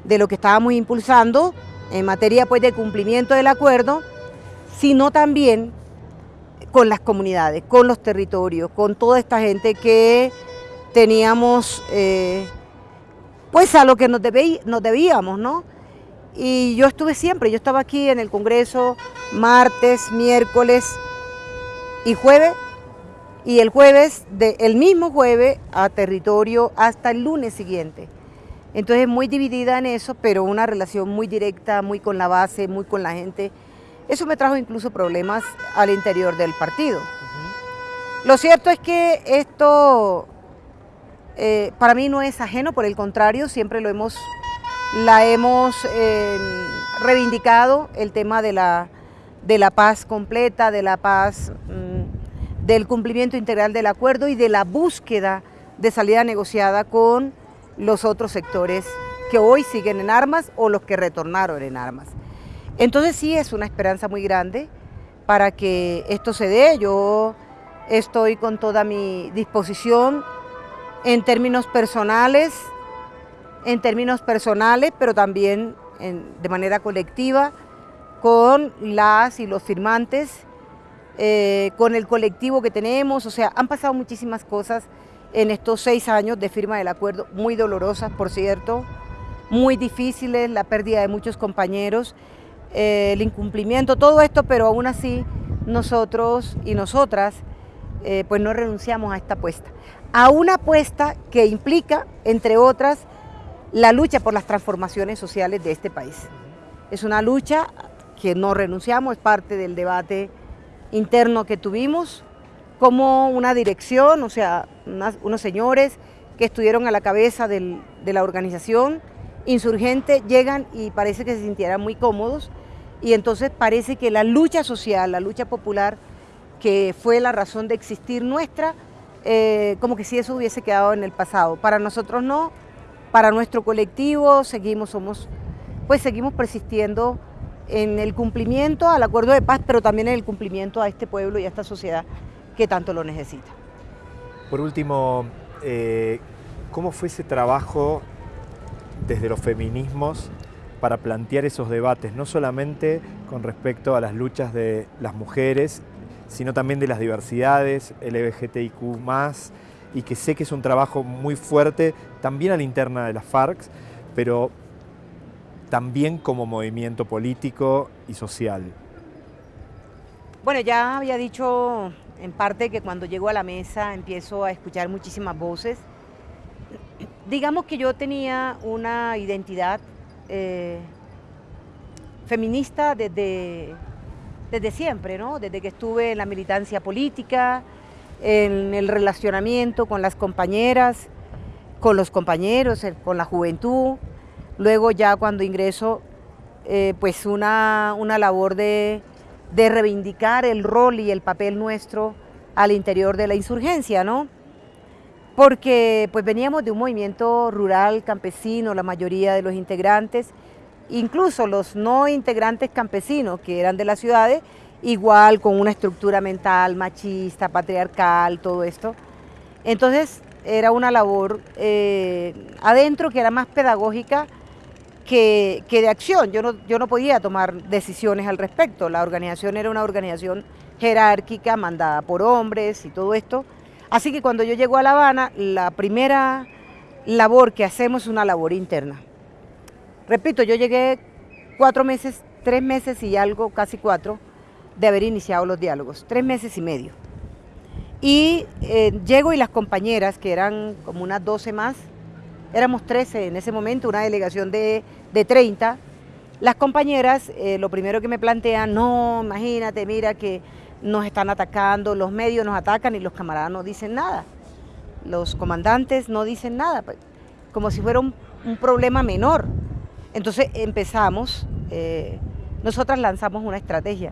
de lo que estábamos impulsando en materia pues, de cumplimiento del acuerdo, sino también con las comunidades, con los territorios, con toda esta gente que teníamos, eh, pues a lo que nos, debíamos, ¿no? Y yo estuve siempre, yo estaba aquí en el Congreso martes, miércoles y jueves, y el jueves, el mismo jueves, a territorio hasta el lunes siguiente. Entonces muy dividida en eso, pero una relación muy directa, muy con la base, muy con la gente. Eso me trajo incluso problemas al interior del partido. Lo cierto es que esto eh, para mí no es ajeno, por el contrario, siempre lo hemos, la hemos eh, reivindicado, el tema de la, de la paz completa, de la paz, mm, del cumplimiento integral del acuerdo y de la búsqueda de salida negociada con los otros sectores que hoy siguen en armas o los que retornaron en armas. Entonces sí es una esperanza muy grande para que esto se dé. Yo estoy con toda mi disposición en términos personales, en términos personales, pero también de manera colectiva, con las y los firmantes, eh, con el colectivo que tenemos, o sea, han pasado muchísimas cosas en estos seis años de firma del acuerdo, muy dolorosas, por cierto, muy difíciles, la pérdida de muchos compañeros, eh, el incumplimiento, todo esto, pero aún así nosotros y nosotras eh, pues no renunciamos a esta apuesta a una apuesta que implica, entre otras, la lucha por las transformaciones sociales de este país. Es una lucha que no renunciamos, es parte del debate interno que tuvimos, como una dirección, o sea, unos señores que estuvieron a la cabeza de la organización insurgente llegan y parece que se sintieran muy cómodos y entonces parece que la lucha social, la lucha popular, que fue la razón de existir nuestra, eh, como que si eso hubiese quedado en el pasado. Para nosotros no, para nuestro colectivo seguimos, somos, pues seguimos persistiendo en el cumplimiento al acuerdo de paz, pero también en el cumplimiento a este pueblo y a esta sociedad que tanto lo necesita. Por último, eh, ¿cómo fue ese trabajo desde los feminismos para plantear esos debates, no solamente con respecto a las luchas de las mujeres sino también de las diversidades, LGBTIQ+, y que sé que es un trabajo muy fuerte también a la interna de las FARC, pero también como movimiento político y social. Bueno, ya había dicho en parte que cuando llego a la mesa empiezo a escuchar muchísimas voces. Digamos que yo tenía una identidad eh, feminista desde desde siempre, ¿no? desde que estuve en la militancia política, en el relacionamiento con las compañeras, con los compañeros, eh, con la juventud. Luego ya cuando ingreso, eh, pues una, labor de, reivindicar el rol y el papel nuestro al interior de la insurgencia, ¿no? Porque pues veníamos de un movimiento rural, campesino, la mayoría de los integrantes, incluso los no integrantes campesinos que eran de las ciudades, igual con una estructura mental machista, patriarcal, todo esto. Entonces era una labor eh, adentro que era más pedagógica que, de acción. Yo no, yo no podía tomar decisiones al respecto. La organización era una organización jerárquica, mandada por hombres y todo esto. Así que cuando yo llego a La Habana, la primera labor que hacemos es una labor interna. Repito, yo llegué cuatro meses, tres meses y algo, casi cuatro, de haber iniciado los diálogos, tres meses y medio. Y eh, llego y las compañeras, que eran como unas 12 más, éramos 13 en ese momento, una delegación de, de 30, las compañeras eh, lo primero que me plantean, no, imagínate, mira que nos están atacando, los medios nos atacan y los camaradas no dicen nada. Los comandantes no dicen nada, pues, como si fuera un problema menor. Entonces empezamos, eh, nosotras lanzamos una estrategia.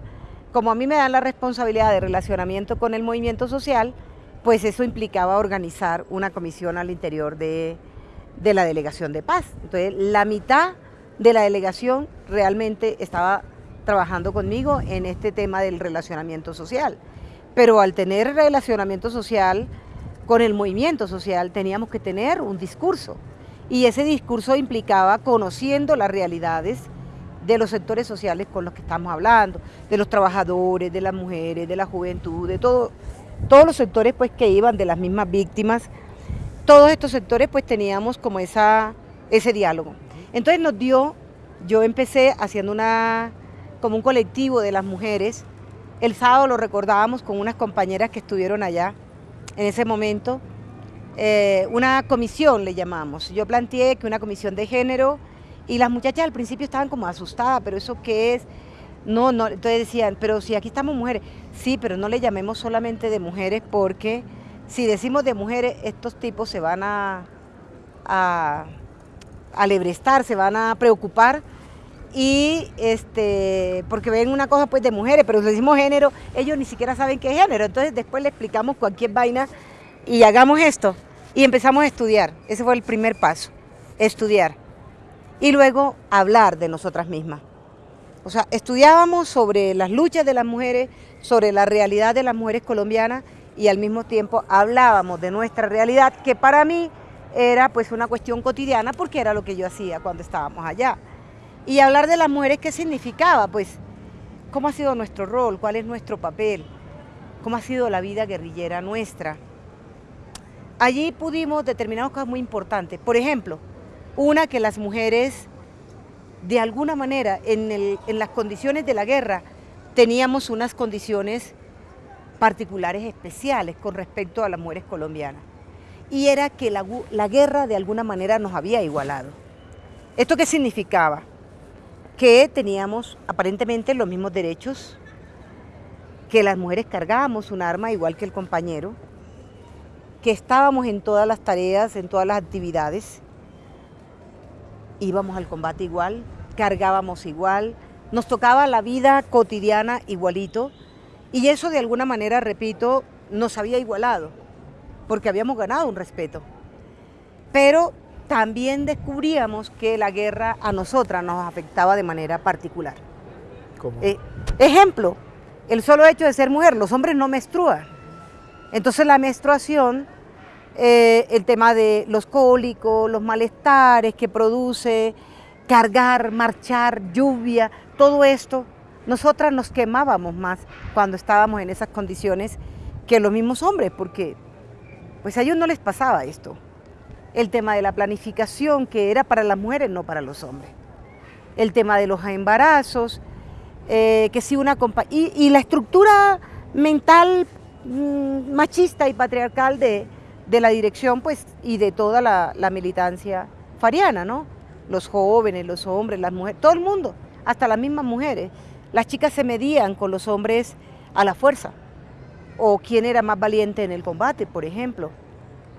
Como a mí me dan la responsabilidad de relacionamiento con el movimiento social, pues eso implicaba organizar una comisión al interior de, de la delegación de paz. Entonces, la mitad de la delegación realmente estaba trabajando conmigo en este tema del relacionamiento social. Pero al tener relacionamiento social con el movimiento social teníamos que tener un discurso y ese discurso implicaba conociendo las realidades de los sectores sociales con los que estamos hablando, de los trabajadores, de las mujeres, de la juventud, de todo, todos los sectores pues que iban de las mismas víctimas, todos estos sectores pues teníamos como esa, ese diálogo. Entonces nos dio, yo empecé haciendo una, como un colectivo de las mujeres, el sábado lo recordábamos con unas compañeras que estuvieron allá en ese momento, eh, una comisión le llamamos. Yo planteé que una comisión de género y las muchachas al principio estaban como asustadas, pero ¿eso qué es? No, no, entonces decían, pero si aquí estamos mujeres, sí, pero no le llamemos solamente de mujeres porque si decimos de mujeres, estos tipos se van a, a, alebrestar, se van a preocupar y este porque ven una cosa pues de mujeres, pero si decimos género, ellos ni siquiera saben qué es género, entonces después le explicamos cualquier vaina y hagamos esto y empezamos a estudiar, ese fue el primer paso, estudiar. Y luego hablar de nosotras mismas. O sea, estudiábamos sobre las luchas de las mujeres, sobre la realidad de las mujeres colombianas y al mismo tiempo hablábamos de nuestra realidad, que para mí era pues una cuestión cotidiana porque era lo que yo hacía cuando estábamos allá. Y hablar de las mujeres, ¿qué significaba? Pues, ¿cómo ha sido nuestro rol? ¿Cuál es nuestro papel? ¿Cómo ha sido la vida guerrillera nuestra? Allí pudimos determinar cosas muy importantes. Por ejemplo, una que las mujeres, de alguna manera, en, las condiciones de la guerra, teníamos unas condiciones particulares especiales con respecto a las mujeres colombianas. Y era que la, guerra de alguna manera nos había igualado. ¿Esto qué significaba? Que teníamos aparentemente los mismos derechos, que las mujeres cargábamos un arma igual que el compañero, que estábamos en todas las tareas, en todas las actividades, íbamos al combate igual, cargábamos igual, nos tocaba la vida cotidiana igualito y eso de alguna manera, repito, nos había igualado porque habíamos ganado un respeto. Pero también descubríamos que la guerra a nosotras nos afectaba de manera particular. ¿Cómo? Eh, ejemplo, el solo hecho de ser mujer, los hombres no menstruan. Entonces la menstruación eh, el tema de los cólicos, los malestares que produce, cargar, marchar, lluvia, todo esto, nosotras nos quemábamos más cuando estábamos en esas condiciones que los mismos hombres, porque pues a ellos no les pasaba esto. El tema de la planificación que era para las mujeres, no para los hombres. El tema de los embarazos, eh, que si una y, y la estructura mental mm, machista y patriarcal de, de la dirección pues, y de toda la, militancia fariana, ¿no? Los jóvenes, los hombres, las mujeres, todo el mundo, hasta las mismas mujeres. Las chicas se medían con los hombres a la fuerza, o quién era más valiente en el combate, por ejemplo,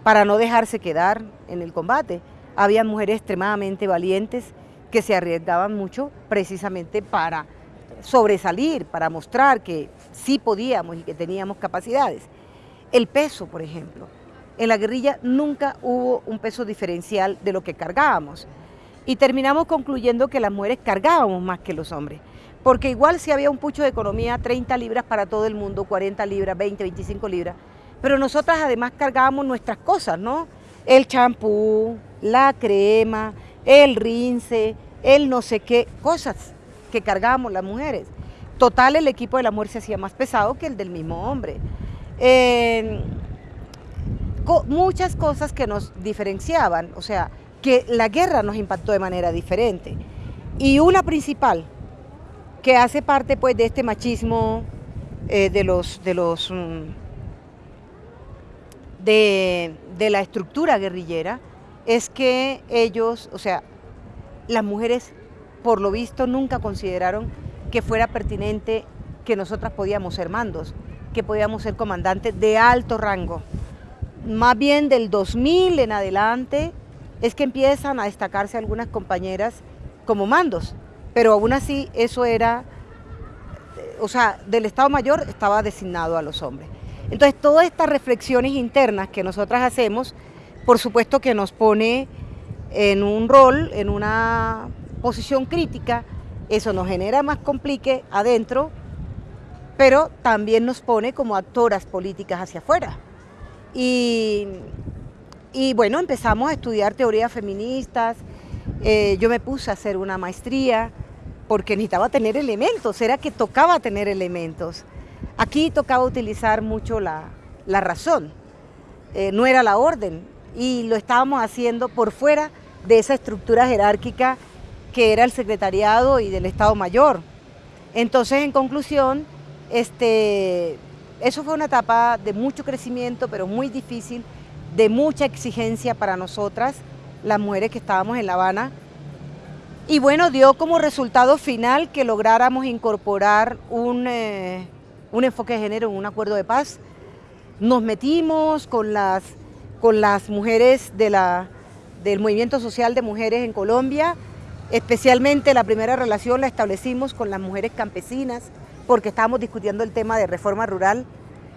para no dejarse quedar en el combate. Había mujeres extremadamente valientes que se arriesgaban mucho precisamente para sobresalir, para mostrar que sí podíamos y que teníamos capacidades. El peso, por ejemplo en la guerrilla nunca hubo un peso diferencial de lo que cargábamos. Y terminamos concluyendo que las mujeres cargábamos más que los hombres. Porque igual si había un pucho de economía, 30 libras para todo el mundo, 40 libras, 20, 25 libras. Pero nosotras además cargábamos nuestras cosas, ¿no? El champú, la crema, el rince, el no sé qué, cosas que cargábamos las mujeres. Total, el equipo de la mujer se hacía más pesado que el del mismo hombre. Eh, muchas cosas que nos diferenciaban, o sea, que la guerra nos impactó de manera diferente. Y una principal, que hace parte pues de este machismo eh, de los, de los mm, de, de la estructura guerrillera, es que ellos, o sea, las mujeres por lo visto nunca consideraron que fuera pertinente que nosotras podíamos ser mandos, que podíamos ser comandantes de alto rango. Más bien del 2000 en adelante es que empiezan a destacarse algunas compañeras como mandos, pero aún así eso era, o sea, del Estado Mayor estaba designado a los hombres. Entonces, todas estas reflexiones internas que nosotras hacemos, por supuesto que nos pone en un rol, en una posición crítica, eso nos genera más complique adentro, pero también nos pone como actoras políticas hacia afuera. Y, bueno, empezamos a estudiar teorías feministas, eh, yo me puse a hacer una maestría porque necesitaba tener elementos, era que tocaba tener elementos. Aquí tocaba utilizar mucho la, razón, eh, no era la orden, y lo estábamos haciendo por fuera de esa estructura jerárquica que era el secretariado y del Estado Mayor. Entonces, en conclusión, este, eso fue una etapa de mucho crecimiento, pero muy difícil, de mucha exigencia para nosotras, las mujeres que estábamos en La Habana. Y bueno, dio como resultado final que lográramos incorporar un, eh, un enfoque de género en un acuerdo de paz. Nos metimos con las, con las mujeres de del movimiento social de mujeres en Colombia, especialmente la primera relación la establecimos con las mujeres campesinas, porque estábamos discutiendo el tema de reforma rural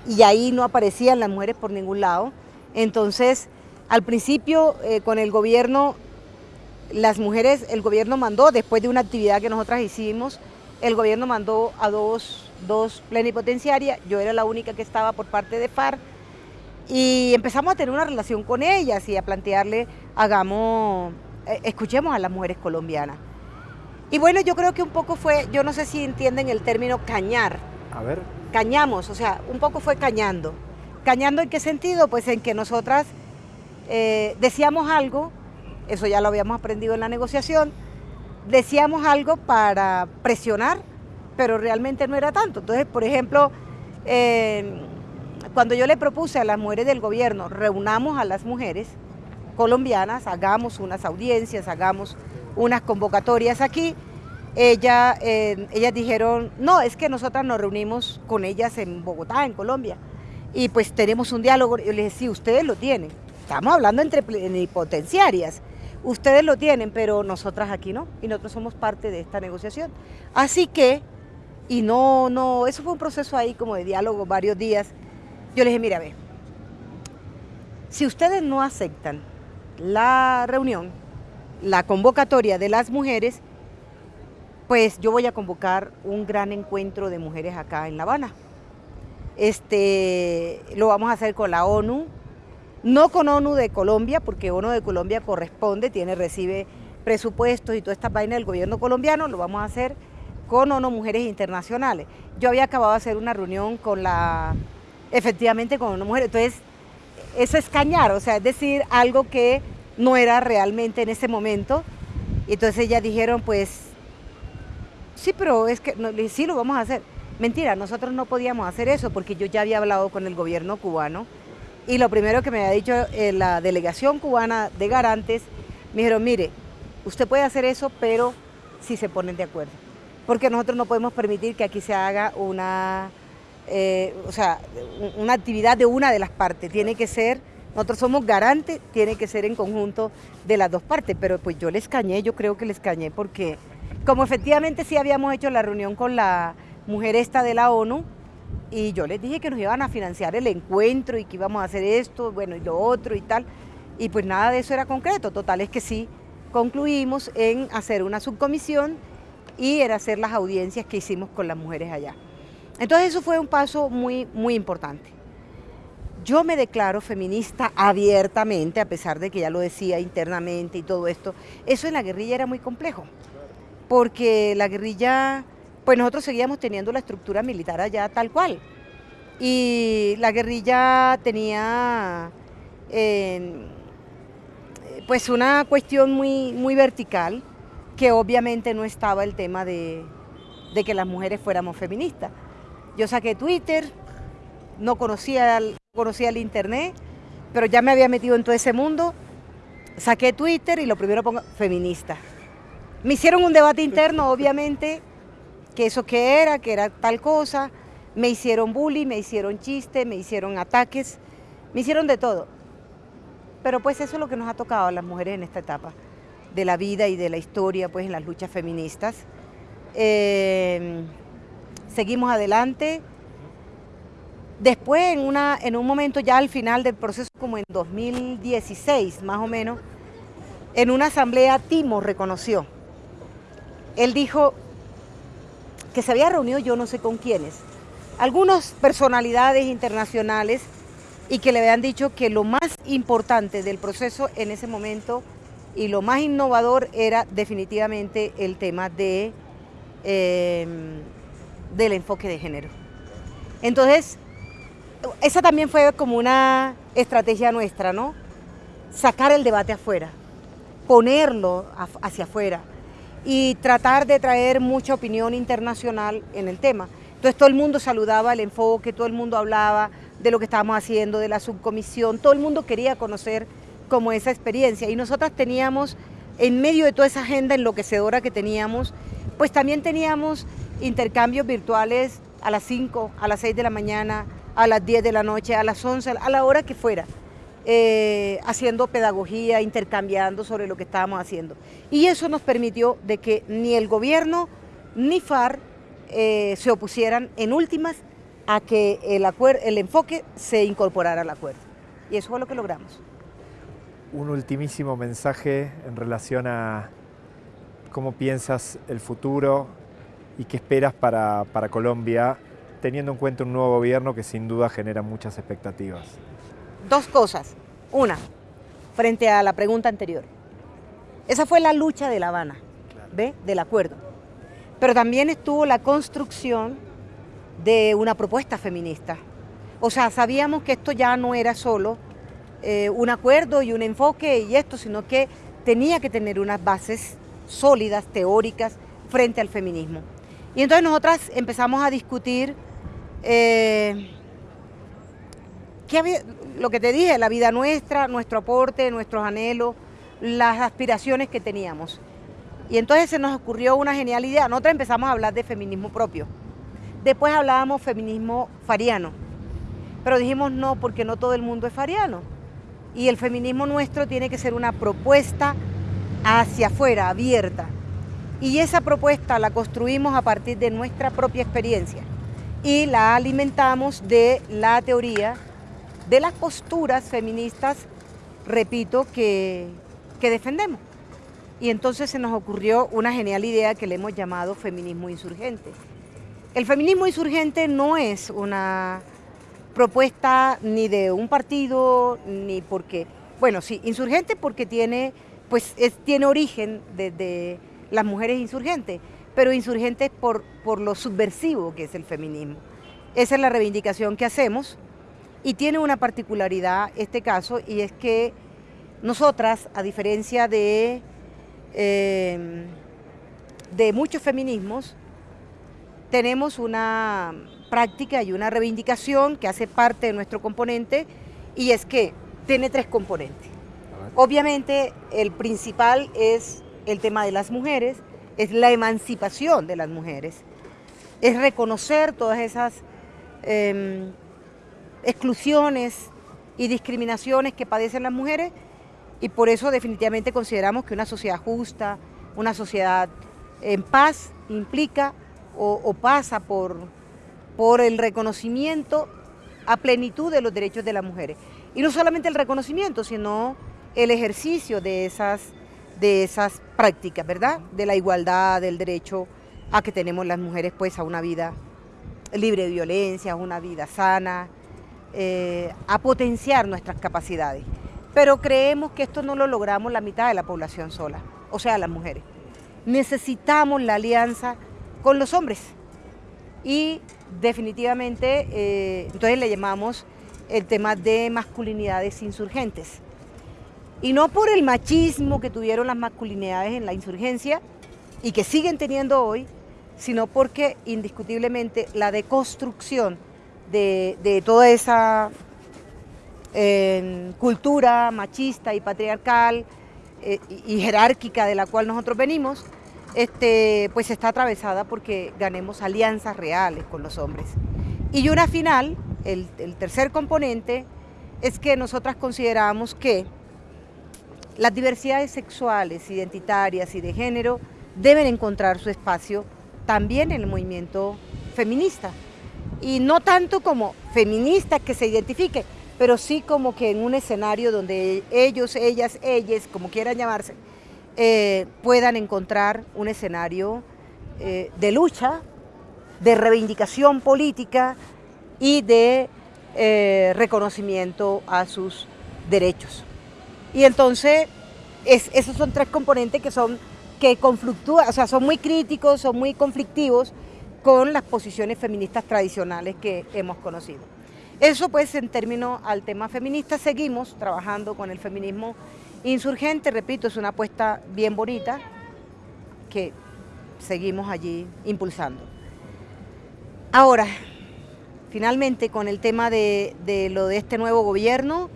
y ahí no aparecían las mujeres por ningún lado. Entonces, al principio eh, con el gobierno, las mujeres, el gobierno mandó, después de una actividad que nosotras hicimos, el gobierno mandó a dos, dos plenipotenciarias, yo era la única que estaba por parte de FARC, y empezamos a tener una relación con ellas y a plantearle, hagamos, eh, escuchemos a las mujeres colombianas. Y bueno, yo creo que un poco fue, yo no sé si entienden el término cañar. A ver. Cañamos, o sea, un poco fue cañando. ¿Cañando en qué sentido? Pues en que nosotras eh, decíamos algo, eso ya lo habíamos aprendido en la negociación, decíamos algo para presionar, pero realmente no era tanto. Entonces, por ejemplo, eh, cuando yo le propuse a las mujeres del gobierno, reunamos a las mujeres colombianas, hagamos unas audiencias, hagamos unas convocatorias aquí, ella, eh, ellas dijeron, no, es que nosotras nos reunimos con ellas en Bogotá, en Colombia, y pues tenemos un diálogo. Yo les dije, sí, ustedes lo tienen. Estamos hablando entre potenciarias. Ustedes lo tienen, pero nosotras aquí no, y nosotros somos parte de esta negociación. Así que, y no, no, eso fue un proceso ahí como de diálogo varios días, yo les dije, mira, ve, si ustedes no aceptan la reunión, la convocatoria de las mujeres, pues yo voy a convocar un gran encuentro de mujeres acá en La Habana. Este, lo vamos a hacer con la ONU, no con ONU de Colombia, porque ONU de Colombia corresponde, tiene, recibe presupuestos y toda esta vaina del gobierno colombiano, lo vamos a hacer con ONU Mujeres Internacionales. Yo había acabado de hacer una reunión con la efectivamente con una mujer. Entonces, eso es cañar, o sea, es decir, algo que no era realmente en ese momento. Y entonces ellas dijeron, pues, sí, pero es que sí lo vamos a hacer. Mentira, nosotros no podíamos hacer eso porque yo ya había hablado con el gobierno cubano y lo primero que me había dicho eh, la delegación cubana de garantes, me dijeron, mire, usted puede hacer eso, pero si se ponen de acuerdo. Porque nosotros no podemos permitir que aquí se haga una eh, o sea, una actividad de una de las partes, tiene que ser, nosotros somos garantes, tiene que ser en conjunto de las dos partes, pero pues yo les cañé, yo creo que les cañé porque como efectivamente sí habíamos hecho la reunión con la mujer esta de la ONU, y yo les dije que nos iban a financiar el encuentro y que íbamos a hacer esto, bueno, y lo otro y tal, y pues nada de eso era concreto, total es que sí concluimos en hacer una subcomisión y era hacer las audiencias que hicimos con las mujeres allá. Entonces eso fue un paso muy, muy importante. Yo me declaro feminista abiertamente, a pesar de que ya lo decía internamente y todo esto. Eso en la guerrilla era muy complejo, porque la guerrilla, pues nosotros seguíamos teniendo la estructura militar allá tal cual. Y la guerrilla tenía pues una cuestión muy, muy vertical, que obviamente no estaba el tema de que las mujeres fuéramos feministas. Yo saqué Twitter, no conocía, conocía el internet, pero ya me había metido en todo ese mundo. Saqué Twitter y lo primero pongo feminista. Me hicieron un debate interno, obviamente, que eso qué era, que era tal cosa. Me hicieron bullying, me hicieron chiste, me hicieron ataques, me hicieron de todo. Pero pues eso es lo que nos ha tocado a las mujeres en esta etapa de la vida y de la historia, pues en las luchas feministas. Eh, seguimos adelante. Después, en, una, en un momento ya al final del proceso, como en 2016 más o menos, en una asamblea Timo reconoció. Él dijo que se había reunido yo no sé con quiénes, algunas personalidades internacionales y que le habían dicho que lo más importante del proceso en ese momento y lo más innovador era definitivamente el tema de, em, del enfoque de género. Entonces, esa también fue como una estrategia nuestra, ¿no? Sacar el debate afuera, ponerlo hacia afuera y tratar de traer mucha opinión internacional en el tema. Entonces todo el mundo saludaba el enfoque, todo el mundo hablaba de lo que estábamos haciendo, de la subcomisión, todo el mundo quería conocer como esa experiencia y nosotras teníamos, en medio de toda esa agenda enloquecedora que teníamos, pues también teníamos intercambios virtuales a las 5, a las 6 de la mañana, a las 10 de la noche, a las 11, a la hora que fuera, eh, haciendo pedagogía, intercambiando sobre lo que estábamos haciendo. Y eso nos permitió de que ni el gobierno ni FAR eh, se opusieran en últimas a que el, el enfoque se incorporara al acuerdo. Y eso fue lo que logramos. Un ultimísimo mensaje en relación a cómo piensas el futuro y qué esperas para, para Colombia, teniendo en cuenta un nuevo gobierno que sin duda genera muchas expectativas. Dos cosas. Una, frente a la pregunta anterior. Esa fue la lucha de La Habana, ¿ve? Del acuerdo. Pero también estuvo la construcción de una propuesta feminista. O sea, sabíamos que esto ya no era solo eh, un acuerdo y un enfoque y esto, sino que tenía que tener unas bases sólidas, teóricas, frente al feminismo. Y entonces nosotras empezamos a discutir eh, lo que te dije, la vida nuestra, nuestro aporte, nuestros anhelos, las aspiraciones que teníamos. Y entonces se nos ocurrió una genial idea. Nosotros empezamos a hablar de feminismo propio. Después hablábamos feminismo fariano. Pero dijimos no, porque no todo el mundo es fariano. Y el feminismo nuestro tiene que ser una propuesta hacia afuera, abierta. Y esa propuesta la construimos a partir de nuestra propia experiencia y la alimentamos de la teoría de las posturas feministas, repito, que, que defendemos. Y entonces se nos ocurrió una genial idea que le hemos llamado feminismo insurgente. El feminismo insurgente no es una propuesta ni de un partido, ni porque, bueno, sí, insurgente porque tiene, pues, es, tiene origen desde las mujeres insurgentes, pero insurgentes por, por lo subversivo que es el feminismo. Esa es la reivindicación que hacemos y tiene una particularidad este caso y es que nosotras, a diferencia de Em, de muchos feminismos, tenemos una práctica y una reivindicación que hace parte de nuestro componente y es que tiene tres componentes. Obviamente el principal es el tema de las mujeres, es la emancipación de las mujeres, es reconocer todas esas em, exclusiones y discriminaciones que padecen las mujeres y por eso definitivamente consideramos que una sociedad justa, una sociedad en paz implica o, pasa por, por el reconocimiento a plenitud de los derechos de las mujeres. Y no solamente el reconocimiento, sino el ejercicio de esas, de esas prácticas, ¿verdad? De la igualdad, del derecho a que tenemos las mujeres pues a una vida libre de violencia, a una vida sana, eh, a potenciar nuestras capacidades pero creemos que esto no lo logramos la mitad de la población sola, o sea, las mujeres. Necesitamos la alianza con los hombres y definitivamente, eh, entonces le llamamos el tema de masculinidades insurgentes. Y no por el machismo que tuvieron las masculinidades en la insurgencia y que siguen teniendo hoy, sino porque indiscutiblemente la deconstrucción de, toda esa cultura machista y patriarcal eh, y jerárquica de la cual nosotros venimos, este, pues está atravesada porque ganemos alianzas reales con los hombres. Y una final, el, el tercer componente, es que nosotras consideramos que las diversidades sexuales, identitarias y de género deben encontrar su espacio también en el movimiento feminista. Y no tanto como feministas que se identifiquen, pero sí como que en un escenario donde ellos, ellas, ellas, como quieran llamarse, eh, puedan encontrar un escenario eh, de lucha, de reivindicación política y de eh, reconocimiento a sus derechos. Y entonces, esos son tres componentes que son que conflictúan, o sea, son muy críticos, son muy conflictivos con las posiciones feministas tradicionales que hemos conocido. Eso pues en términos al tema feminista, seguimos trabajando con el feminismo insurgente, repito, es una apuesta bien bonita que seguimos allí impulsando. Ahora, finalmente con el tema de, lo de este nuevo gobierno,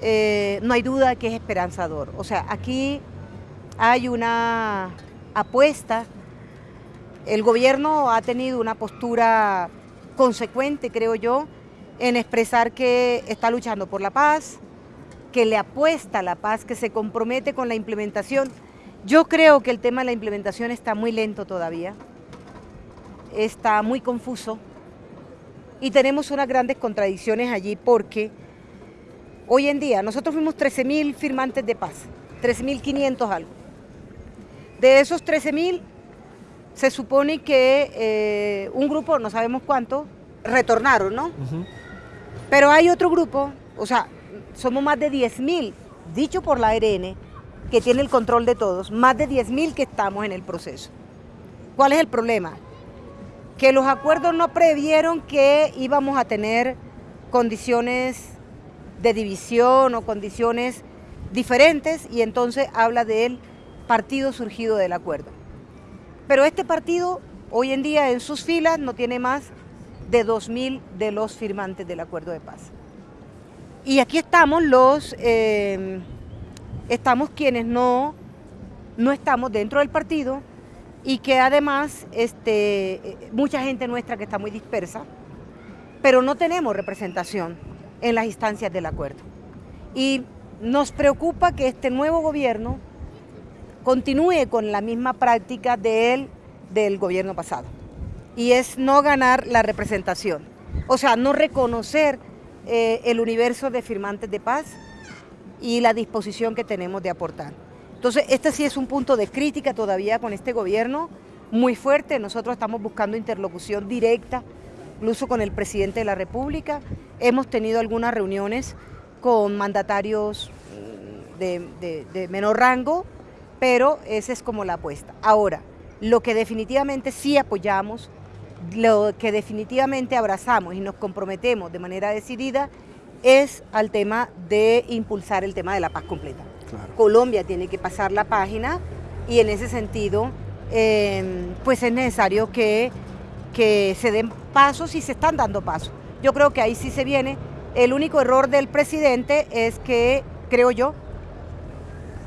eh, no hay duda que es esperanzador. O sea, aquí hay una apuesta, el gobierno ha tenido una postura consecuente, creo yo, en expresar que está luchando por la paz, que le apuesta a la paz, que se compromete con la implementación. Yo creo que el tema de la implementación está muy lento todavía, está muy confuso y tenemos unas grandes contradicciones allí porque hoy en día nosotros fuimos 13.000 firmantes de paz, 13.500 algo. De esos 13.000 se supone que eh, un grupo, no sabemos cuánto, retornaron, ¿no? Pero hay otro grupo, o sea, somos más de 10.000, dicho por la ARN, que tiene el control de todos, más de 10.000 que estamos en el proceso. ¿Cuál es el problema? Que los acuerdos no previeron que íbamos a tener condiciones de división o condiciones diferentes y entonces habla del partido surgido del acuerdo. Pero este partido hoy en día en sus filas no tiene más de 2.000 de los firmantes del acuerdo de paz. Y aquí estamos los, eh, estamos quienes no, no estamos dentro del partido y que además este, mucha gente nuestra que está muy dispersa, pero no tenemos representación en las instancias del acuerdo. Y nos preocupa que este nuevo gobierno continúe con la misma práctica de él, del gobierno pasado y es no ganar la representación, o sea, no reconocer eh, el universo de firmantes de paz y la disposición que tenemos de aportar. Entonces, este sí es un punto de crítica todavía con este gobierno muy fuerte. Nosotros estamos buscando interlocución directa, incluso con el presidente de la República. Hemos tenido algunas reuniones con mandatarios mm, de, de menor rango, pero esa es como la apuesta. Ahora, lo que definitivamente sí apoyamos lo que definitivamente abrazamos y nos comprometemos de manera decidida es al tema de impulsar el tema de la paz completa. Colombia tiene que pasar la página y en ese sentido em, pues es necesario que, que se den pasos y se están dando pasos. Yo creo que ahí sí se viene. El único error del presidente es que, creo yo,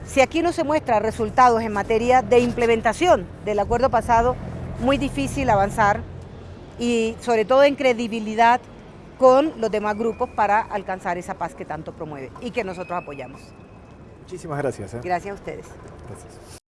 si aquí no se muestran resultados en materia de implementación del acuerdo pasado, muy difícil avanzar y sobre todo en credibilidad con los demás grupos para alcanzar esa paz que tanto promueve y que nosotros apoyamos. Muchísimas gracias. ¿eh? Gracias a ustedes. Gracias.